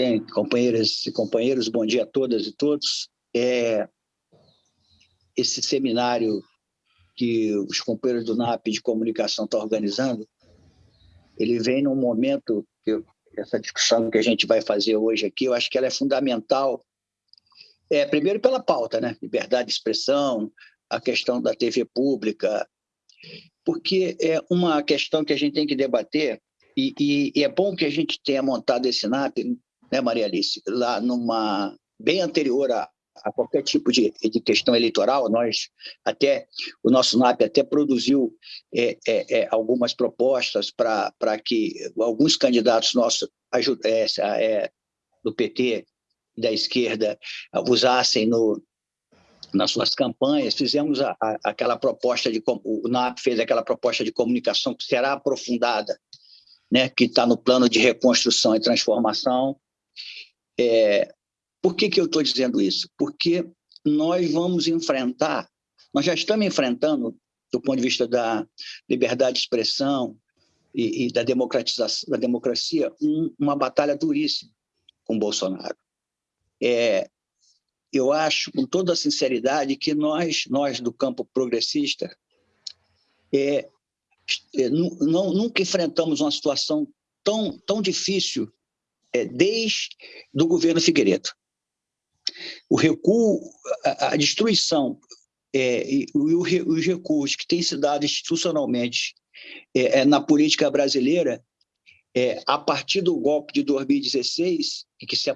Bem, companheiras e companheiros, bom dia a todas e todos. É, esse seminário que os companheiros do NAP de comunicação estão organizando, ele vem num momento, que essa discussão que a gente vai fazer hoje aqui, eu acho que ela é fundamental, é, primeiro pela pauta, né? liberdade de expressão, a questão da TV pública, porque é uma questão que a gente tem que debater, e, e, e é bom que a gente tenha montado esse NAP, né, Maria Alice, lá numa bem anterior a, a qualquer tipo de, de, questão eleitoral, nós até, o nosso NAP até produziu é, é, é, algumas propostas para que alguns candidatos nossos é, é, do PT, da esquerda, usassem no, nas suas campanhas, fizemos a, a, aquela proposta de, o NAP fez aquela proposta de comunicação que será aprofundada, né, que está no plano de reconstrução e transformação, é, por que, que eu estou dizendo isso? Porque nós vamos enfrentar, nós já estamos enfrentando, do ponto de vista da liberdade de expressão e, e da democratização, da democracia, um, uma batalha duríssima com Bolsonaro. É, eu acho, com toda a sinceridade, que nós, nós do campo progressista, é, é, não, nunca enfrentamos uma situação tão, tão difícil é, desde do governo Figueiredo o recuo, a, a destruição é, e, o, os recursos que têm se dado institucionalmente é, é, na política brasileira, é, a partir do golpe de 2016, que se,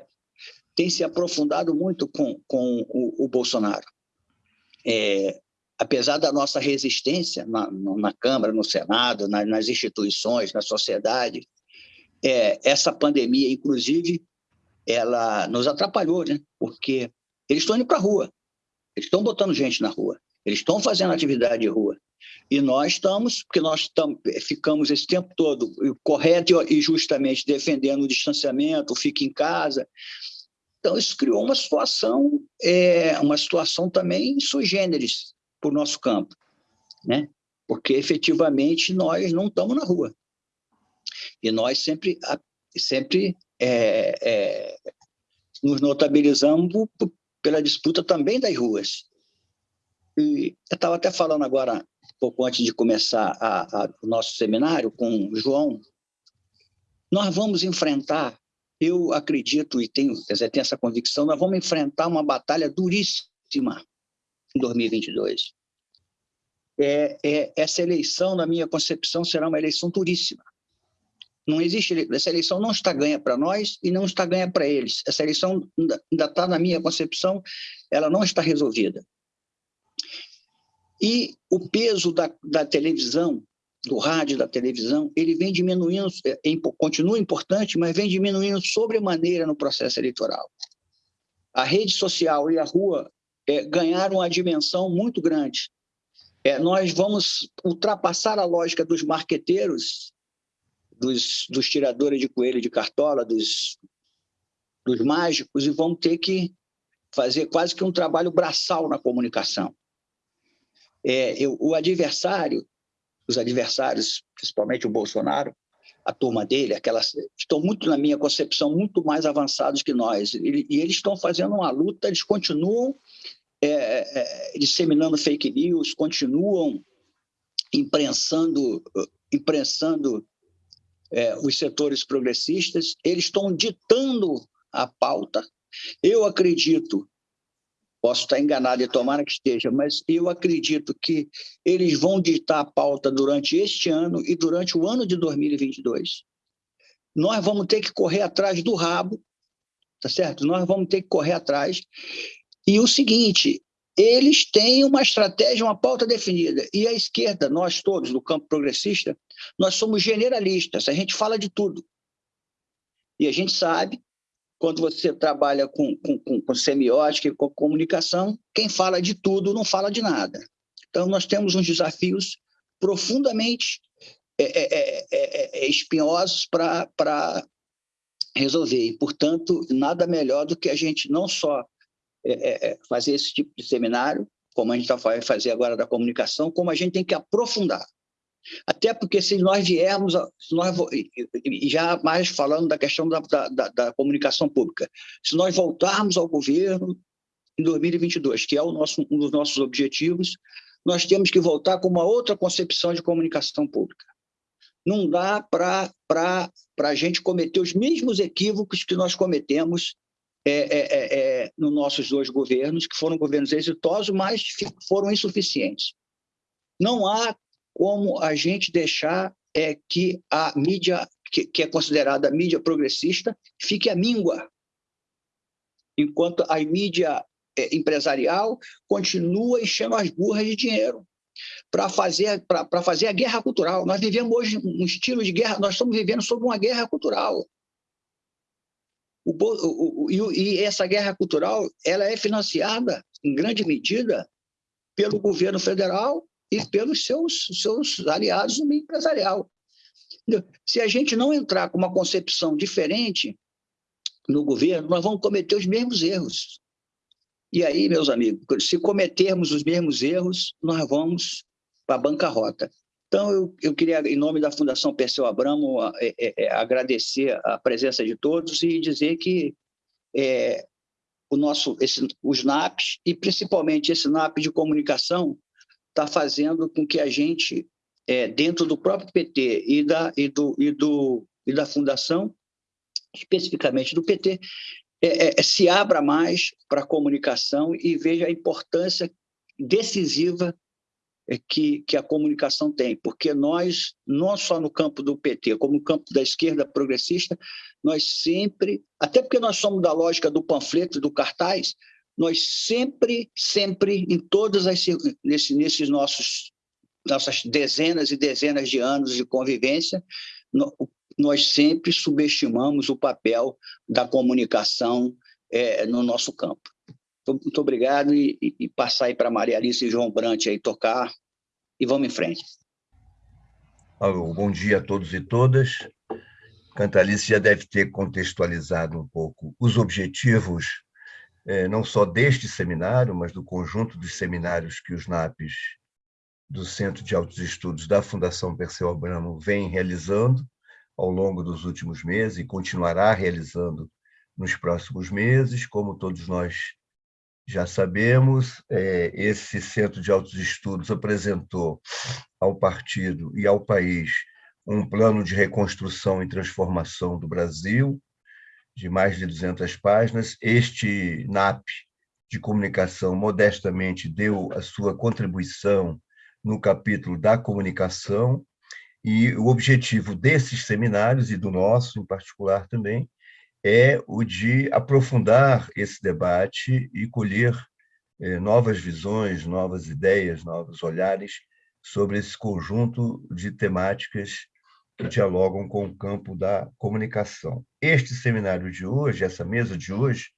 tem se aprofundado muito com, com o, o Bolsonaro. É, apesar da nossa resistência na, na Câmara, no Senado, na, nas instituições, na sociedade, é, essa pandemia, inclusive, ela nos atrapalhou, né? porque eles estão indo para a rua, eles estão botando gente na rua, eles estão fazendo atividade de rua. E nós estamos, porque nós estamos, ficamos esse tempo todo correto e justamente defendendo o distanciamento, fique em casa. Então, isso criou uma situação, é, uma situação também sui generis para o nosso campo, né? porque efetivamente nós não estamos na rua. E nós sempre, sempre é, é, nos notabilizamos pela disputa também das ruas. E eu estava até falando agora, um pouco antes de começar a, a, o nosso seminário com o João, nós vamos enfrentar, eu acredito e tenho, dizer, tenho essa convicção, nós vamos enfrentar uma batalha duríssima em 2022. É, é, essa eleição, na minha concepção, será uma eleição duríssima. Não existe, essa eleição não está ganha para nós e não está ganha para eles. Essa eleição ainda está, na minha concepção, ela não está resolvida. E o peso da, da televisão, do rádio, da televisão, ele vem diminuindo, é, é, continua importante, mas vem diminuindo sobremaneira no processo eleitoral. A rede social e a rua é, ganharam uma dimensão muito grande. É, nós vamos ultrapassar a lógica dos marqueteiros dos, dos tiradores de coelho de cartola, dos, dos mágicos, e vão ter que fazer quase que um trabalho braçal na comunicação. É, eu, o adversário, os adversários, principalmente o Bolsonaro, a turma dele, aquelas, estão muito, na minha concepção, muito mais avançados que nós. E, e eles estão fazendo uma luta, eles continuam é, é, disseminando fake news, continuam imprensando, imprensando é, os setores progressistas, eles estão ditando a pauta. Eu acredito, posso estar enganado e tomara que esteja, mas eu acredito que eles vão ditar a pauta durante este ano e durante o ano de 2022. Nós vamos ter que correr atrás do rabo, tá certo? Nós vamos ter que correr atrás. E o seguinte, eles têm uma estratégia, uma pauta definida. E a esquerda, nós todos do campo progressista, nós somos generalistas, a gente fala de tudo. E a gente sabe, quando você trabalha com, com, com semiótica e com comunicação, quem fala de tudo não fala de nada. Então, nós temos uns desafios profundamente é, é, é, espinhosos para resolver. E, portanto, nada melhor do que a gente não só fazer esse tipo de seminário, como a gente vai fazer agora da comunicação, como a gente tem que aprofundar Até porque se nós viermos, se nós, já mais falando da questão da, da, da, comunicação pública, se nós voltarmos ao governo em 2022, que é o nosso, um dos nossos objetivos, nós temos que voltar com uma outra concepção de comunicação pública. Não dá para a gente cometer os mesmos equívocos que nós cometemos é, é, é, é, nos nossos dois governos, que foram governos exitosos, mas foram insuficientes. Não há como a gente deixar é, que a mídia, que, que é considerada mídia progressista, fique à míngua, enquanto a mídia é, empresarial continua enchendo as burras de dinheiro para fazer, fazer a guerra cultural. Nós vivemos hoje um estilo de guerra, nós estamos vivendo sob uma guerra cultural. O, o, o, e essa guerra cultural ela é financiada, em grande medida, pelo governo federal e pelos seus, seus aliados no meio empresarial. Se a gente não entrar com uma concepção diferente no governo, nós vamos cometer os mesmos erros. E aí, meus amigos, se cometermos os mesmos erros, nós vamos para a bancarrota. Então, eu, eu queria, em nome da Fundação Perseu Abramo, é, é, é, agradecer a presença de todos e dizer que é, o nosso, esse, os NAPs, e principalmente esse NAP de comunicação, está fazendo com que a gente, é, dentro do próprio PT e da, e do, e do, e da Fundação, especificamente do PT, é, se abra mais para a comunicação e veja a importância decisiva que, que a comunicação tem, porque nós, não só no campo do PT, como no campo da esquerda progressista, nós sempre, até porque nós somos da lógica do panfleto, do cartaz, nós sempre, sempre, em todas as nesse, nesses nossos nossas dezenas e dezenas de anos de convivência, nós sempre subestimamos o papel da comunicação é, no nosso campo. Então, muito obrigado e, e passar aí para Maria Alice e João Brant aí tocar e vamos em frente. Alô, bom dia a todos e todas. Cantalice já deve ter contextualizado um pouco os objetivos, é, não só deste seminário, mas do conjunto dos seminários que os NAPs do Centro de Altos Estudos da Fundação Perseu Abramo vem realizando ao longo dos últimos meses e continuará realizando nos próximos meses, como todos nós já sabemos, é, esse Centro de Altos Estudos apresentou ao partido e ao país um plano de reconstrução e transformação do Brasil, de mais de 200 páginas. Este NAP de comunicação, modestamente, deu a sua contribuição no capítulo da comunicação, e o objetivo desses seminários, e do nosso em particular também, é o de aprofundar esse debate e colher eh, novas visões, novas ideias, novos olhares sobre esse conjunto de temáticas que dialogam com o campo da comunicação. Este seminário de hoje, essa mesa de hoje,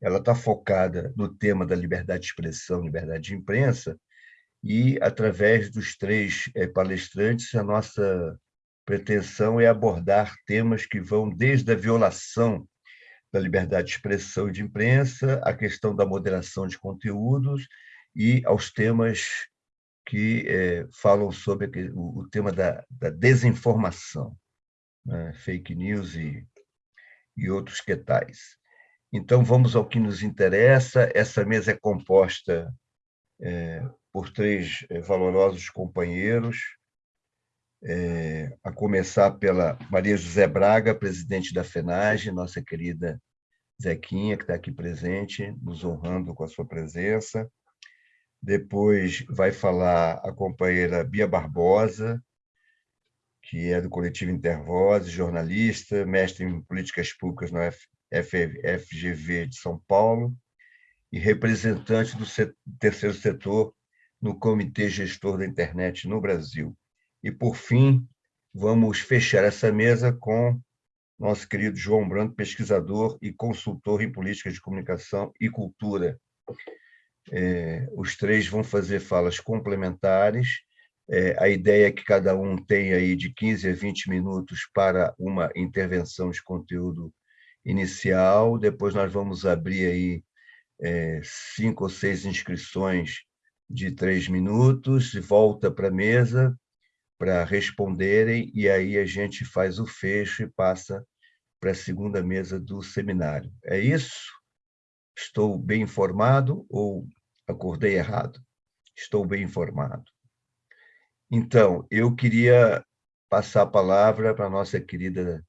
ela está focada no tema da liberdade de expressão, liberdade de imprensa, e, através dos três eh, palestrantes, a nossa pretensão é abordar temas que vão desde a violação da liberdade de expressão e de imprensa, a questão da moderação de conteúdos e aos temas que é, falam sobre o, o tema da, da desinformação, né? fake news e, e outros que tais. Então, vamos ao que nos interessa. Essa mesa é composta é, por três é, valorosos companheiros, é, a começar pela Maria José Braga, presidente da FENAGE, nossa querida Zequinha, que está aqui presente, nos honrando com a sua presença. Depois vai falar a companheira Bia Barbosa, que é do coletivo Intervoz, jornalista, mestre em políticas públicas no FGV de São Paulo e representante do terceiro setor no Comitê Gestor da Internet no Brasil. E, por fim, vamos fechar essa mesa com nosso querido João Branco, pesquisador e consultor em políticas de comunicação e cultura. É, os três vão fazer falas complementares. É, a ideia é que cada um tenha aí de 15 a 20 minutos para uma intervenção de conteúdo inicial. Depois nós vamos abrir aí é, cinco ou seis inscrições de três minutos, volta para a mesa para responderem, e aí a gente faz o fecho e passa para a segunda mesa do seminário. É isso? Estou bem informado ou acordei errado? Estou bem informado. Então, eu queria passar a palavra para a nossa querida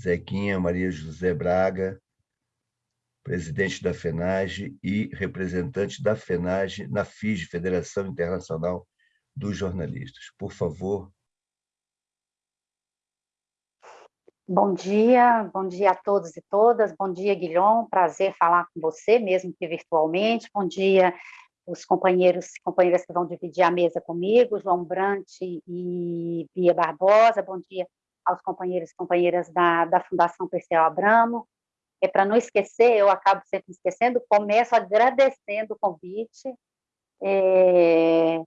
Zequinha Maria José Braga, presidente da FENAGE e representante da FENAGE na FIJ, Federação Internacional dos Jornalistas. Por favor. Bom dia, bom dia a todos e todas. Bom dia, Guilhom. Prazer falar com você, mesmo que virtualmente. Bom dia, os companheiros e companheiras que vão dividir a mesa comigo, João Brant e Bia Barbosa. Bom dia aos companheiros e companheiras da, da Fundação Perseu Abramo. É para não esquecer, eu acabo sempre esquecendo, começo agradecendo o convite é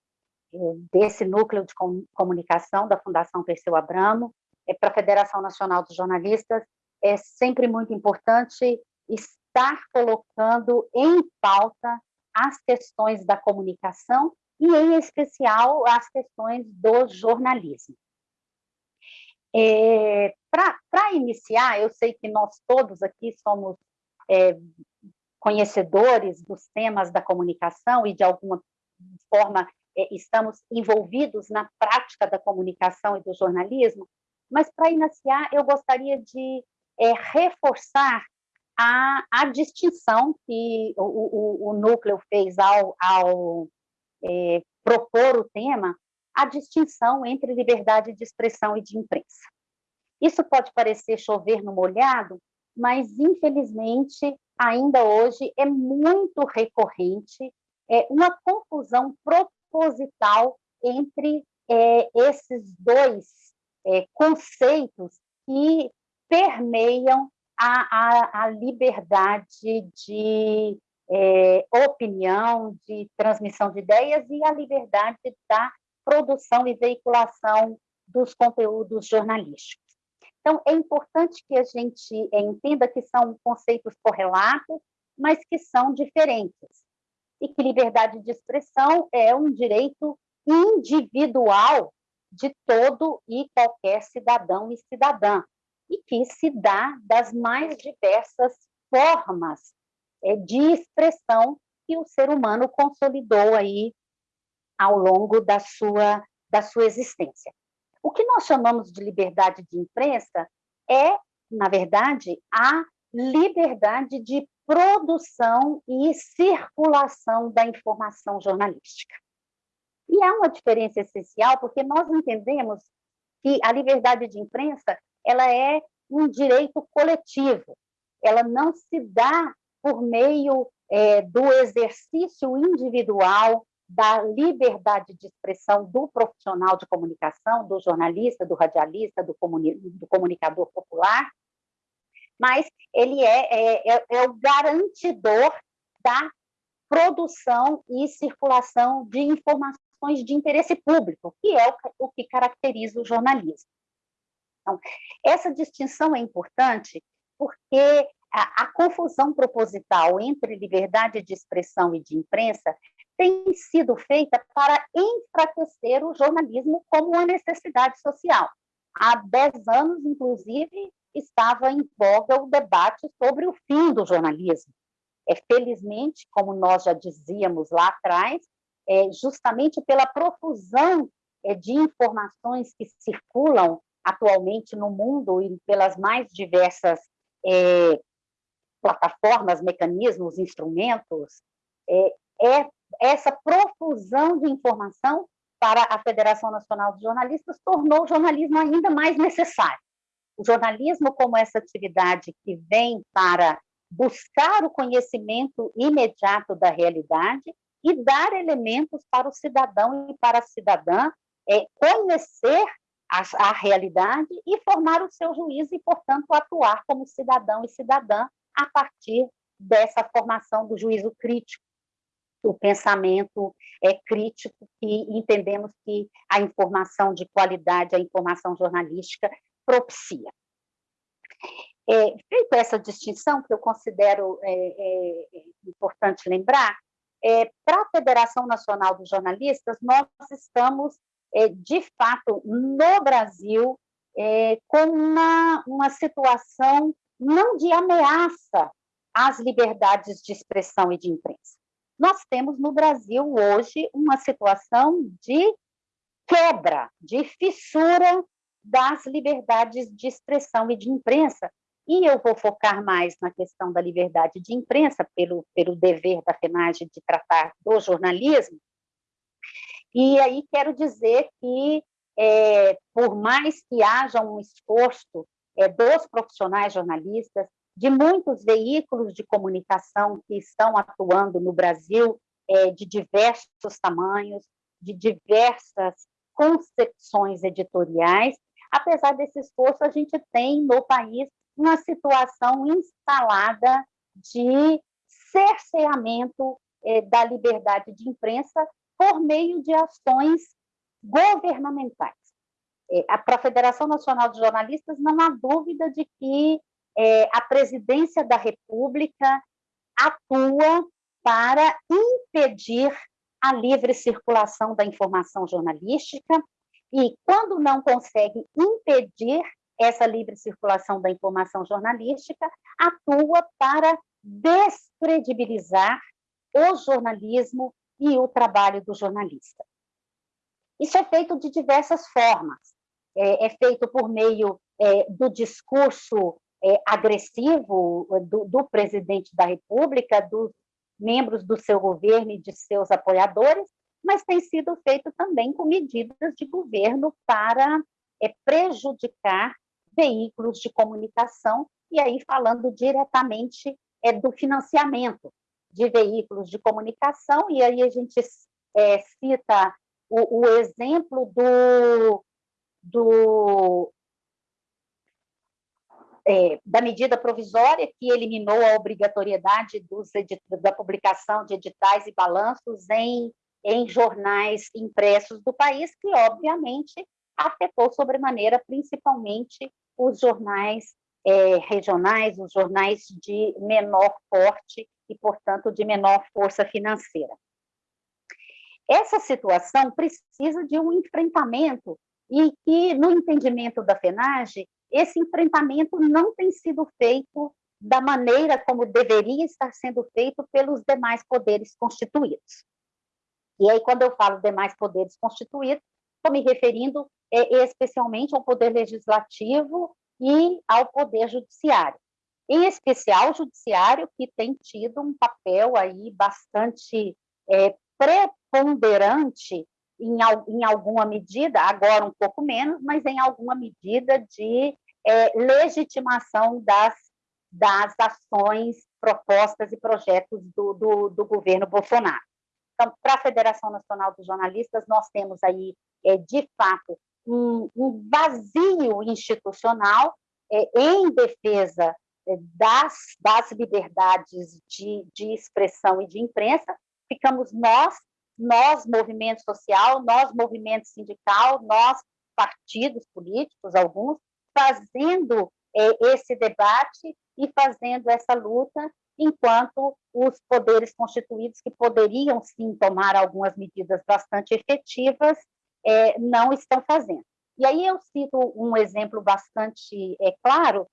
desse núcleo de comunicação da Fundação Perseu Abramo é, para a Federação Nacional dos Jornalistas. É sempre muito importante estar colocando em pauta as questões da comunicação e, em especial, as questões do jornalismo. É, Para iniciar, eu sei que nós todos aqui somos é, conhecedores dos temas da comunicação e, de alguma forma, estamos envolvidos na prática da comunicação e do jornalismo, mas, para iniciar, eu gostaria de é, reforçar a, a distinção que o, o, o núcleo fez ao, ao é, propor o tema, a distinção entre liberdade de expressão e de imprensa. Isso pode parecer chover no molhado, mas, infelizmente, ainda hoje é muito recorrente é, uma confusão proposital entre é, esses dois é, conceitos que permeiam a, a, a liberdade de é, opinião, de transmissão de ideias e a liberdade da produção e veiculação dos conteúdos jornalísticos. Então, é importante que a gente entenda que são conceitos correlatos, mas que são diferentes. E que liberdade de expressão é um direito individual de todo e qualquer cidadão e cidadã, e que se dá das mais diversas formas é, de expressão que o ser humano consolidou aí ao longo da sua, da sua existência. O que nós chamamos de liberdade de imprensa é, na verdade, a liberdade de produção e circulação da informação jornalística. E há uma diferença essencial, porque nós entendemos que a liberdade de imprensa ela é um direito coletivo, ela não se dá por meio é, do exercício individual da liberdade de expressão do profissional de comunicação, do jornalista, do radialista, do, comuni do comunicador popular, mas ele é, é, é, é o garantidor da produção e circulação de informações de interesse público, que é o, o que caracteriza o jornalismo. Então, essa distinção é importante porque a, a, confusão proposital entre liberdade de expressão e de imprensa tem sido feita para enfraquecer o jornalismo como uma necessidade social. Há dez anos, inclusive, estava em voga o debate sobre o fim do jornalismo. É, felizmente, como nós já dizíamos lá atrás, é, justamente pela profusão é, de informações que circulam atualmente no mundo e pelas mais diversas é, plataformas, mecanismos, instrumentos, é, é essa profusão de informação para a Federação Nacional de Jornalistas tornou o jornalismo ainda mais necessário. O jornalismo, como essa atividade que vem para buscar o conhecimento imediato da realidade e dar elementos para o cidadão e para a cidadã é, conhecer a, a realidade e formar o seu juízo e, portanto, atuar como cidadão e cidadã a partir dessa formação do juízo crítico, do pensamento é, crítico, que entendemos que a informação de qualidade, a informação jornalística propicia. É, feita essa distinção, que eu considero é, é, importante lembrar, é, para a Federação Nacional dos Jornalistas, nós estamos é, de fato, no Brasil, é, com uma, uma situação não de ameaça às liberdades de expressão e de imprensa. Nós temos no Brasil hoje uma situação de quebra, de fissura das liberdades de expressão e de imprensa. E eu vou focar mais na questão da liberdade de imprensa, pelo, pelo dever da FENAGE de tratar do jornalismo. E aí quero dizer que, é, por mais que haja um esforço é, dos profissionais jornalistas, de muitos veículos de comunicação que estão atuando no Brasil, é, de diversos tamanhos, de diversas concepções editoriais, apesar desse esforço, a gente tem no país uma situação instalada de cerceamento é, da liberdade de imprensa por meio de ações governamentais. É, Para a Federação Nacional de Jornalistas, não há dúvida de que é, a presidência da República atua para impedir a livre circulação da informação jornalística e, quando não consegue impedir essa livre circulação da informação jornalística, atua para descredibilizar o jornalismo e o trabalho do jornalista. Isso é feito de diversas formas. É, é feito por meio é, do discurso é, agressivo do, do, presidente da República, dos membros do seu governo e de seus apoiadores, mas tem sido feito também com medidas de governo para é, prejudicar veículos de comunicação, e aí falando diretamente é, do financiamento de veículos de comunicação, e aí a gente é, cita o, o exemplo do, do é, da medida provisória que eliminou a obrigatoriedade dos da publicação de editais e balanços em, em jornais impressos do país, que obviamente afetou sobremaneira principalmente os jornais é, regionais, os jornais de menor porte e, portanto, de menor força financeira. Essa situação precisa de um enfrentamento e que, no entendimento da FENAGE, esse enfrentamento não tem sido feito da maneira como deveria estar sendo feito pelos demais poderes constituídos. E aí, quando eu falo demais poderes constituídos, estou me referindo é, especialmente ao poder legislativo e ao poder judiciário. Em especial, o judiciário, que tem tido um papel aí bastante é, preponderante em, em alguma medida, agora um pouco menos, mas em alguma medida de é, legitimação das, das ações propostas e projetos do, do, do governo Bolsonaro. Então, para a Federação Nacional dos Jornalistas, nós temos aí, é, de fato, um, um vazio institucional é, em defesa é, das, das liberdades de, de expressão e de imprensa, ficamos nós, nós, movimento social, nós, movimento sindical, nós, partidos políticos, alguns, fazendo é, esse debate e fazendo essa luta, enquanto os poderes constituídos, que poderiam sim tomar algumas medidas bastante efetivas, é, não estão fazendo. E aí eu cito um exemplo bastante é, claro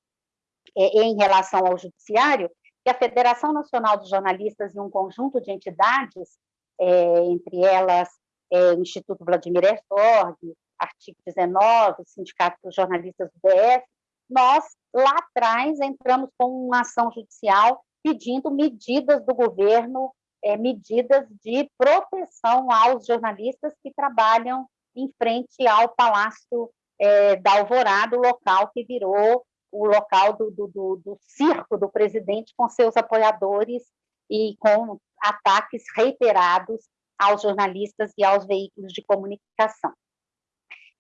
é, em relação ao judiciário, que a Federação Nacional de Jornalistas e um conjunto de entidades, é, entre elas é, o Instituto Vladimir Herzog, artigo 19, o Sindicato dos Jornalistas do DF, nós, lá atrás, entramos com uma ação judicial pedindo medidas do governo, é, medidas de proteção aos jornalistas que trabalham em frente ao Palácio é, da Alvorada, o local que virou o local do, do, do, do circo do presidente com seus apoiadores e com ataques reiterados aos jornalistas e aos veículos de comunicação.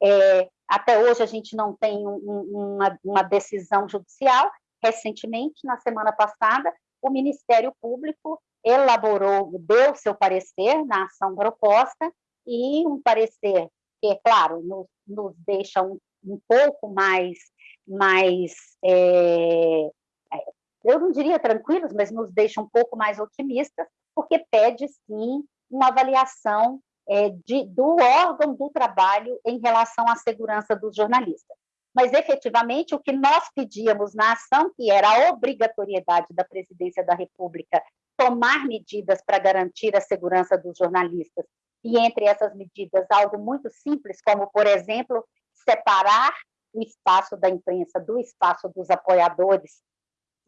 É, até hoje a gente não tem um, uma, uma, decisão judicial. Recentemente, na semana passada, o Ministério Público elaborou, deu seu parecer na ação proposta e um parecer que, é claro, nos, nos deixa um, um, pouco mais, mais é, é, eu não diria tranquilos, mas nos deixa um pouco mais otimistas, porque pede sim uma avaliação é, de, do órgão do trabalho em relação à segurança dos jornalistas. Mas, efetivamente, o que nós pedíamos na ação, que era a obrigatoriedade da Presidência da República tomar medidas para garantir a segurança dos jornalistas, e entre essas medidas, algo muito simples, como, por exemplo, separar o espaço da imprensa do espaço dos apoiadores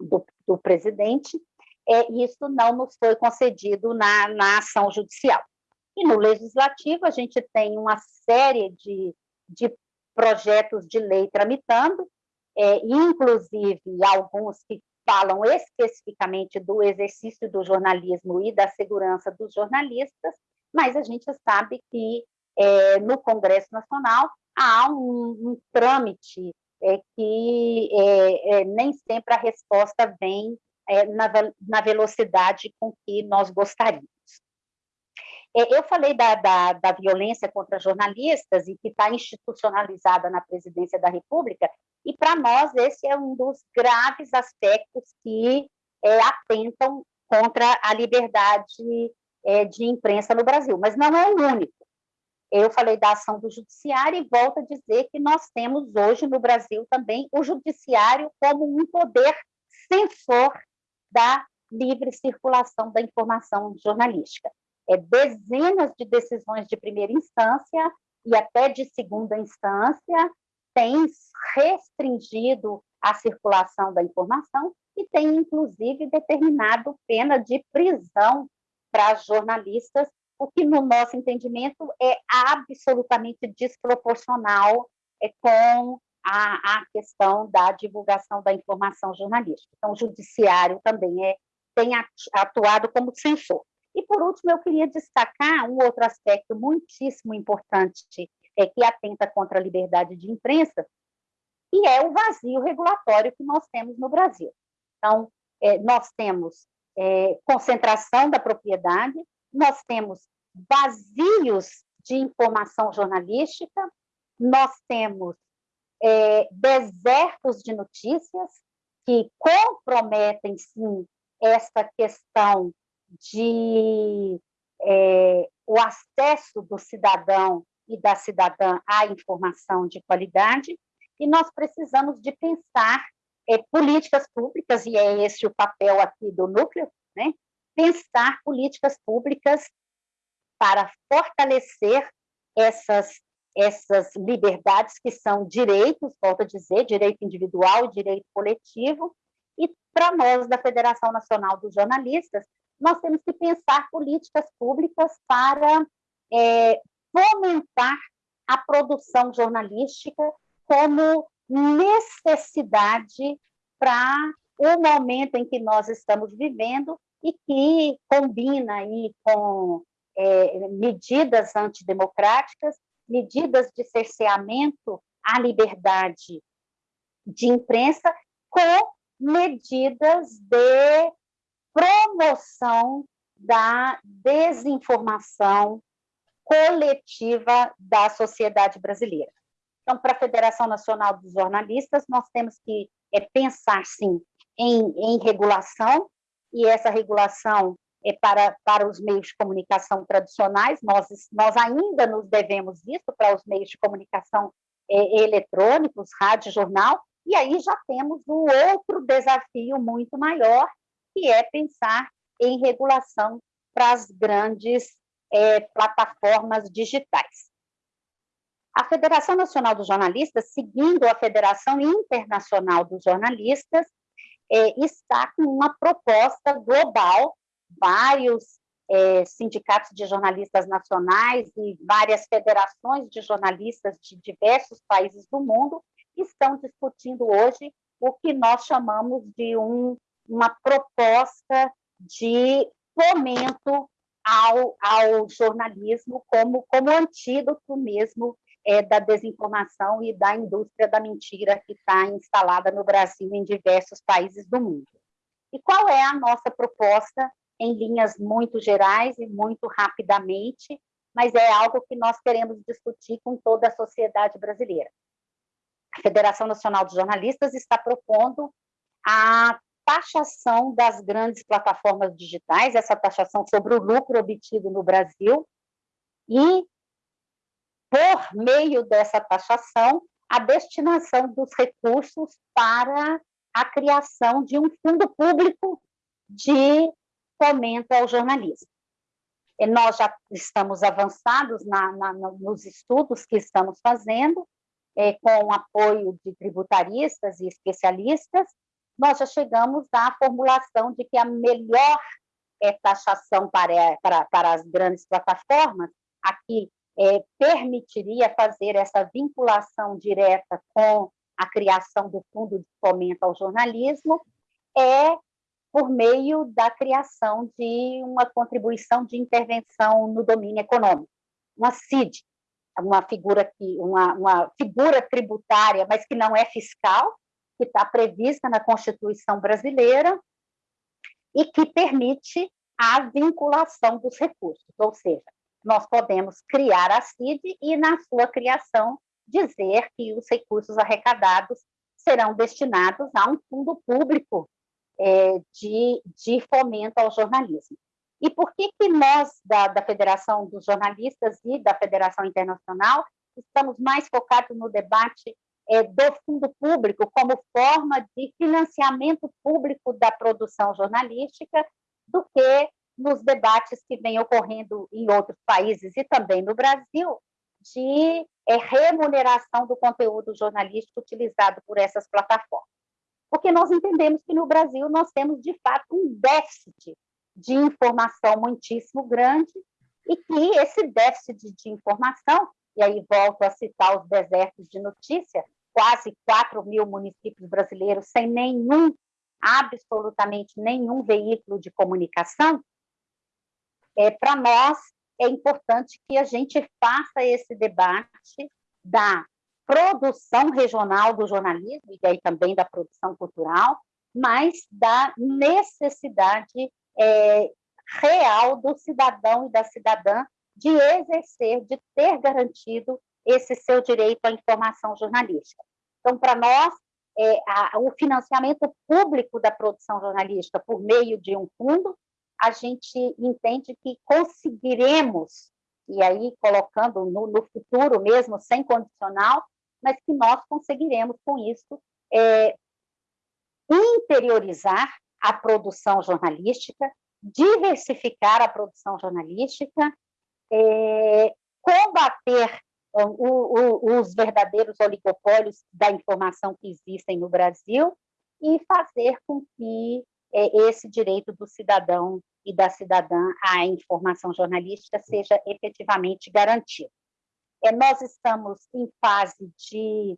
do, do presidente, é, isso não nos foi concedido na, na ação judicial. E no legislativo, a gente tem uma série de, de projetos de lei tramitando, é, inclusive alguns que falam especificamente do exercício do jornalismo e da segurança dos jornalistas, mas a gente sabe que é, no Congresso Nacional há um, um trâmite é, que é, é nem sempre a resposta vem é, na, na velocidade com que nós gostaríamos. É, eu falei da, da, da, violência contra jornalistas e que está institucionalizada na presidência da República, e para nós esse é um dos graves aspectos que é, atentam contra a liberdade é, de imprensa no Brasil, mas não é o único. Eu falei da ação do judiciário e volto a dizer que nós temos hoje no Brasil também o judiciário como um poder censor da livre circulação da informação jornalística é, dezenas de decisões de primeira instância e até de segunda instância têm restringido a circulação da informação e tem, inclusive, determinado pena de prisão para jornalistas, o que, no nosso entendimento, é absolutamente desproporcional é, com a, a questão da divulgação da informação jornalística. Então, o judiciário também é, tem atuado como censor. E, por último, eu queria destacar um outro aspecto muitíssimo importante é, que atenta contra a liberdade de imprensa, que é o vazio regulatório que nós temos no Brasil. Então, é, nós temos é, concentração da propriedade, nós temos vazios de informação jornalística, nós temos é, desertos de notícias que comprometem, sim, essa questão de é, o acesso do cidadão e da cidadã à informação de qualidade, e nós precisamos de pensar é, políticas públicas, e é esse o papel aqui do núcleo, né? pensar políticas públicas para fortalecer essas, essas liberdades que são direitos, volto a dizer, direito individual e direito coletivo, e para nós da Federação Nacional dos Jornalistas, nós temos que pensar políticas públicas para é, fomentar a produção jornalística como necessidade para o momento em que nós estamos vivendo e que combina aí com é, medidas antidemocráticas, medidas de cerceamento à liberdade de imprensa, com medidas de promoção da desinformação coletiva da sociedade brasileira. Então, para a Federação Nacional dos Jornalistas, nós temos que é, pensar, sim, em, em regulação, e essa regulação é para, para os meios de comunicação tradicionais, nós, nós ainda nos devemos isso para os meios de comunicação é, eletrônicos, rádio, jornal, e aí já temos um outro desafio muito maior, que é pensar em regulação para as grandes é, plataformas digitais. A Federação Nacional dos Jornalistas, seguindo a Federação Internacional dos Jornalistas, é, está com uma proposta global, vários é, sindicatos de jornalistas nacionais e várias federações de jornalistas de diversos países do mundo estão discutindo hoje o que nós chamamos de um uma proposta de fomento ao, ao jornalismo como, como antídoto mesmo é, da desinformação e da indústria da mentira que está instalada no Brasil e em diversos países do mundo. E qual é a nossa proposta em linhas muito gerais e muito rapidamente, mas é algo que nós queremos discutir com toda a sociedade brasileira. A Federação Nacional de Jornalistas está propondo a taxação das grandes plataformas digitais, essa taxação sobre o lucro obtido no Brasil, e, por meio dessa taxação, a destinação dos recursos para a criação de um fundo público de fomento ao jornalismo. E nós já estamos avançados na, na, nos estudos que estamos fazendo, é, com o apoio de tributaristas e especialistas, nós já chegamos à formulação de que a melhor é, taxação para, para, para as grandes plataformas, aqui é, permitiria fazer essa vinculação direta com a criação do Fundo de Fomento ao Jornalismo, é por meio da criação de uma contribuição de intervenção no domínio econômico, uma CID, uma figura que uma, uma figura tributária, mas que não é fiscal, que está prevista na Constituição brasileira e que permite a vinculação dos recursos, ou seja, nós podemos criar a CID e, na sua criação, dizer que os recursos arrecadados serão destinados a um fundo público é, de, de fomento ao jornalismo. E por que, que nós, da, da Federação dos Jornalistas e da Federação Internacional, estamos mais focados no debate é, do fundo público como forma de financiamento público da produção jornalística do que nos debates que vêm ocorrendo em outros países e também no Brasil, de é, remuneração do conteúdo jornalístico utilizado por essas plataformas. Porque nós entendemos que no Brasil nós temos, de fato, um déficit de informação muitíssimo grande e que esse déficit de informação, e aí volto a citar os desertos de notícia, quase 4 mil municípios brasileiros sem nenhum, absolutamente nenhum veículo de comunicação, é, para nós é importante que a gente faça esse debate da produção regional do jornalismo, e aí também da produção cultural, mas da necessidade é, real do cidadão e da cidadã de exercer, de ter garantido esse seu direito à informação jornalística. Então, para nós, é, a, o financiamento público da produção jornalística por meio de um fundo, a gente entende que conseguiremos, e aí colocando no, no futuro mesmo, sem condicional, mas que nós conseguiremos com isso é, interiorizar a produção jornalística, diversificar a produção jornalística, é, combater o, o, os verdadeiros oligopólios da informação que existem no Brasil e fazer com que é, esse direito do cidadão e da cidadã à informação jornalística seja efetivamente garantido. É, nós estamos em fase de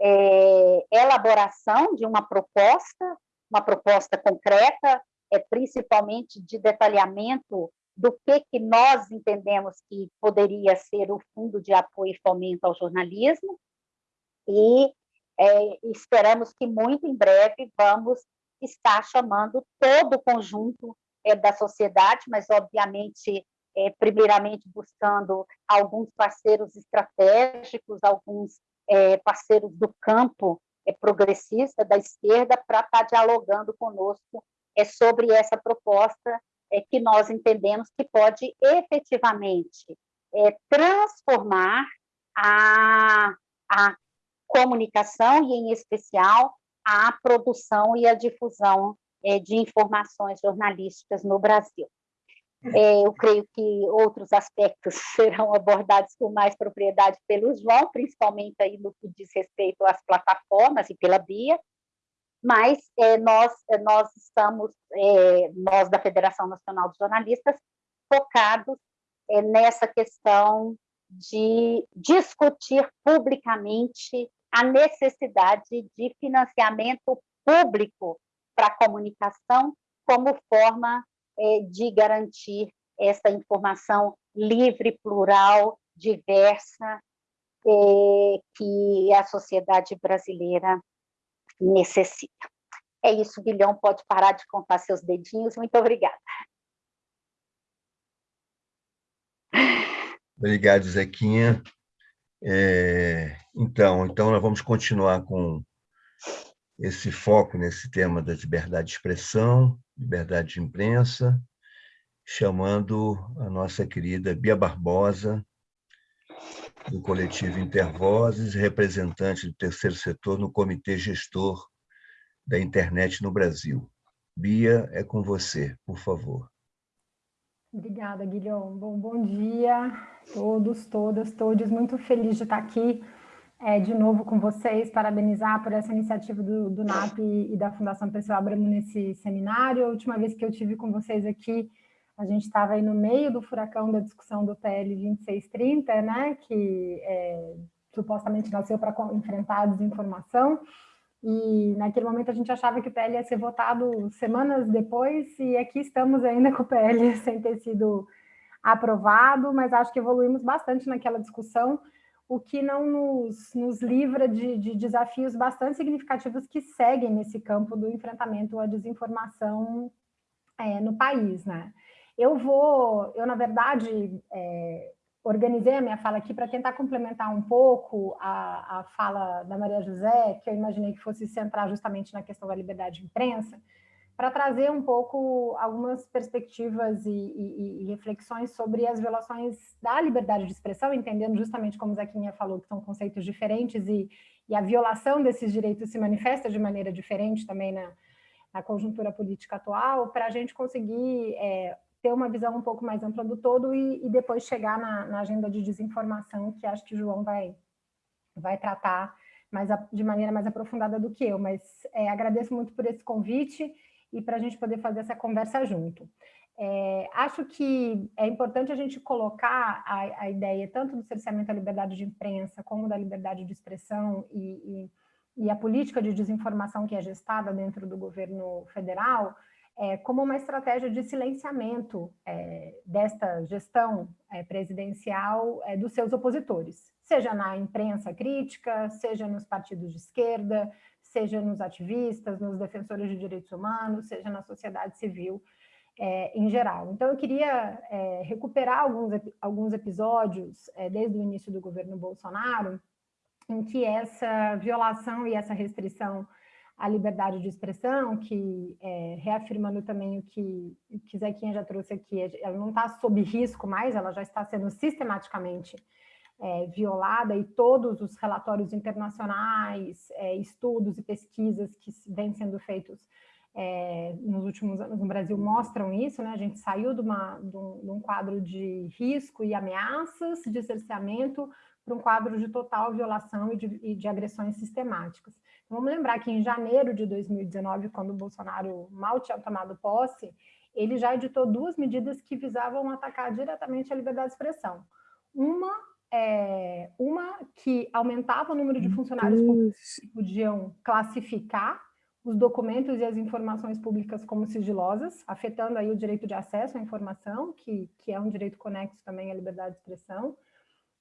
é, elaboração de uma proposta, uma proposta concreta, é, principalmente de detalhamento do que, que nós entendemos que poderia ser o Fundo de Apoio e Fomento ao Jornalismo, e é, esperamos que muito em breve vamos estar chamando todo o conjunto é, da sociedade, mas obviamente, é, primeiramente buscando alguns parceiros estratégicos, alguns é, parceiros do campo é, progressista, da esquerda, para estar dialogando conosco é, sobre essa proposta é, que nós entendemos que pode efetivamente é, transformar a, a comunicação e, em especial, a produção e a difusão é, de informações jornalísticas no Brasil. É, eu creio que outros aspectos serão abordados com mais propriedade pelo João, principalmente aí no que diz respeito às plataformas e pela Bia, mas é, nós, é, nós estamos, é, nós da Federação Nacional de Jornalistas, focados é, nessa questão de discutir publicamente a necessidade de financiamento público para a comunicação como forma é, de garantir essa informação livre, plural, diversa, é, que a sociedade brasileira necessita. É isso, Guilhão, pode parar de contar seus dedinhos. Muito obrigada. Obrigado, Zequinha. É, então, então, nós vamos continuar com esse foco nesse tema da liberdade de expressão, liberdade de imprensa, chamando a nossa querida Bia Barbosa, do coletivo Intervozes, representante do terceiro setor no Comitê Gestor da Internet no Brasil. Bia, é com você, por favor. Obrigada, Guilherme. Bom, bom dia todos, todas, todos. Muito feliz de estar aqui é, de novo com vocês, parabenizar por essa iniciativa do, do NAP e da Fundação Pessoal Abramo nesse seminário. A última vez que eu tive com vocês aqui, a gente estava aí no meio do furacão da discussão do PL 2630, né, que é, supostamente nasceu para enfrentar a desinformação, e naquele momento a gente achava que o PL ia ser votado semanas depois, e aqui estamos ainda com o PL sem ter sido aprovado, mas acho que evoluímos bastante naquela discussão, o que não nos, nos livra de, de, desafios bastante significativos que seguem nesse campo do enfrentamento à desinformação é, no país, né? Eu vou, eu na verdade, é, organizei a minha fala aqui para tentar complementar um pouco a, a fala da Maria José, que eu imaginei que fosse centrar justamente na questão da liberdade de imprensa, para trazer um pouco algumas perspectivas e, e, e, reflexões sobre as violações da liberdade de expressão, entendendo justamente como Zequinha falou, que são conceitos diferentes e, e a violação desses direitos se manifesta de maneira diferente também na, na conjuntura política atual, para a gente conseguir é, ter uma visão um pouco mais ampla do todo e, e depois chegar na, na, agenda de desinformação, que acho que o João vai, vai tratar mais a, de maneira mais aprofundada do que eu, mas é, agradeço muito por esse convite e para a gente poder fazer essa conversa junto. É, acho que é importante a gente colocar a, a, ideia tanto do cerceamento à liberdade de imprensa como da liberdade de expressão e, e, e a política de desinformação que é gestada dentro do governo federal, é, como uma estratégia de silenciamento é, desta gestão é, presidencial é, dos seus opositores, seja na imprensa crítica, seja nos partidos de esquerda, seja nos ativistas, nos defensores de direitos humanos, seja na sociedade civil é, em geral. Então, eu queria é, recuperar alguns, alguns episódios desde o início do governo Bolsonaro, em que essa violação e essa restrição a liberdade de expressão, que é, reafirmando também o que, que Zequinha já trouxe aqui, ela não está sob risco mais, ela já está sendo sistematicamente é, violada e todos os relatórios internacionais, é, estudos e pesquisas que vêm sendo feitos é, nos últimos anos no Brasil mostram isso, né? A gente saiu de, uma, de, um, de um quadro de risco e ameaças de cerceamento para um quadro de total violação e de, e de agressões sistemáticas. Vamos lembrar que em janeiro de 2019, quando o Bolsonaro mal tinha tomado posse, ele já editou duas medidas que visavam atacar diretamente a liberdade de expressão. Uma, é, uma que aumentava o número de funcionários públicos que podiam classificar os documentos e as informações públicas como sigilosas, afetando aí o direito de acesso à informação, que, que é um direito conexo também à liberdade de expressão.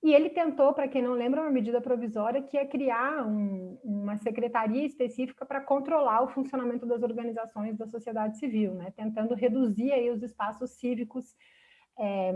E ele tentou, para quem não lembra, uma medida provisória que é criar um, uma secretaria específica para controlar o funcionamento das organizações da sociedade civil, né? tentando reduzir aí os espaços cívicos é,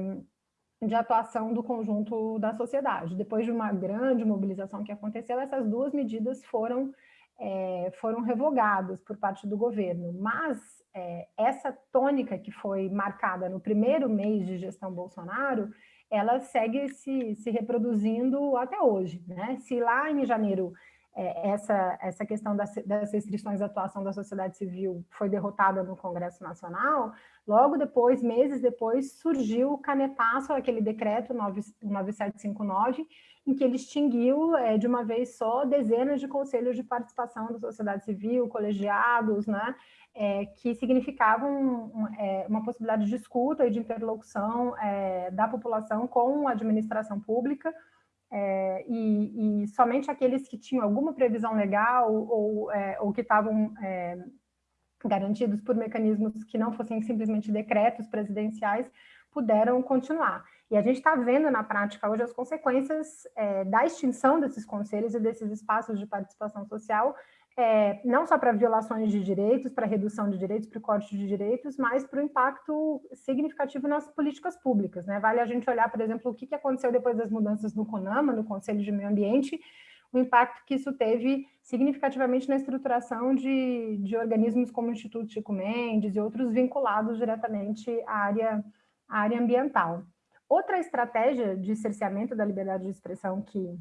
de atuação do conjunto da sociedade. Depois de uma grande mobilização que aconteceu, essas duas medidas foram, é, foram revogadas por parte do governo, mas é, essa tônica que foi marcada no primeiro mês de gestão Bolsonaro, ela segue se, se reproduzindo até hoje. Né? Se lá em janeiro é, essa, essa questão das, das, restrições à atuação da sociedade civil foi derrotada no Congresso Nacional, logo depois, meses depois, surgiu o canetaço, aquele decreto 9, 9759, em que ele extinguiu é, de uma vez só dezenas de conselhos de participação da sociedade civil, colegiados, né, é, que significavam um, é, uma possibilidade de escuta e de interlocução é, da população com a administração pública, é, e, e, somente aqueles que tinham alguma previsão legal ou, é, ou que estavam é, garantidos por mecanismos que não fossem simplesmente decretos presidenciais puderam continuar. E a gente está vendo na prática hoje as consequências da extinção desses conselhos e desses espaços de participação social é, não só para violações de direitos, para redução de direitos, para o corte de direitos, mas para o impacto significativo nas políticas públicas. Né? Vale a gente olhar, por exemplo, o que aconteceu depois das mudanças no CONAMA, no Conselho de Meio Ambiente, o impacto que isso teve significativamente na estruturação de, de organismos como o Instituto Chico Mendes e outros vinculados diretamente à área, à área ambiental. Outra estratégia de cerceamento da liberdade de expressão que,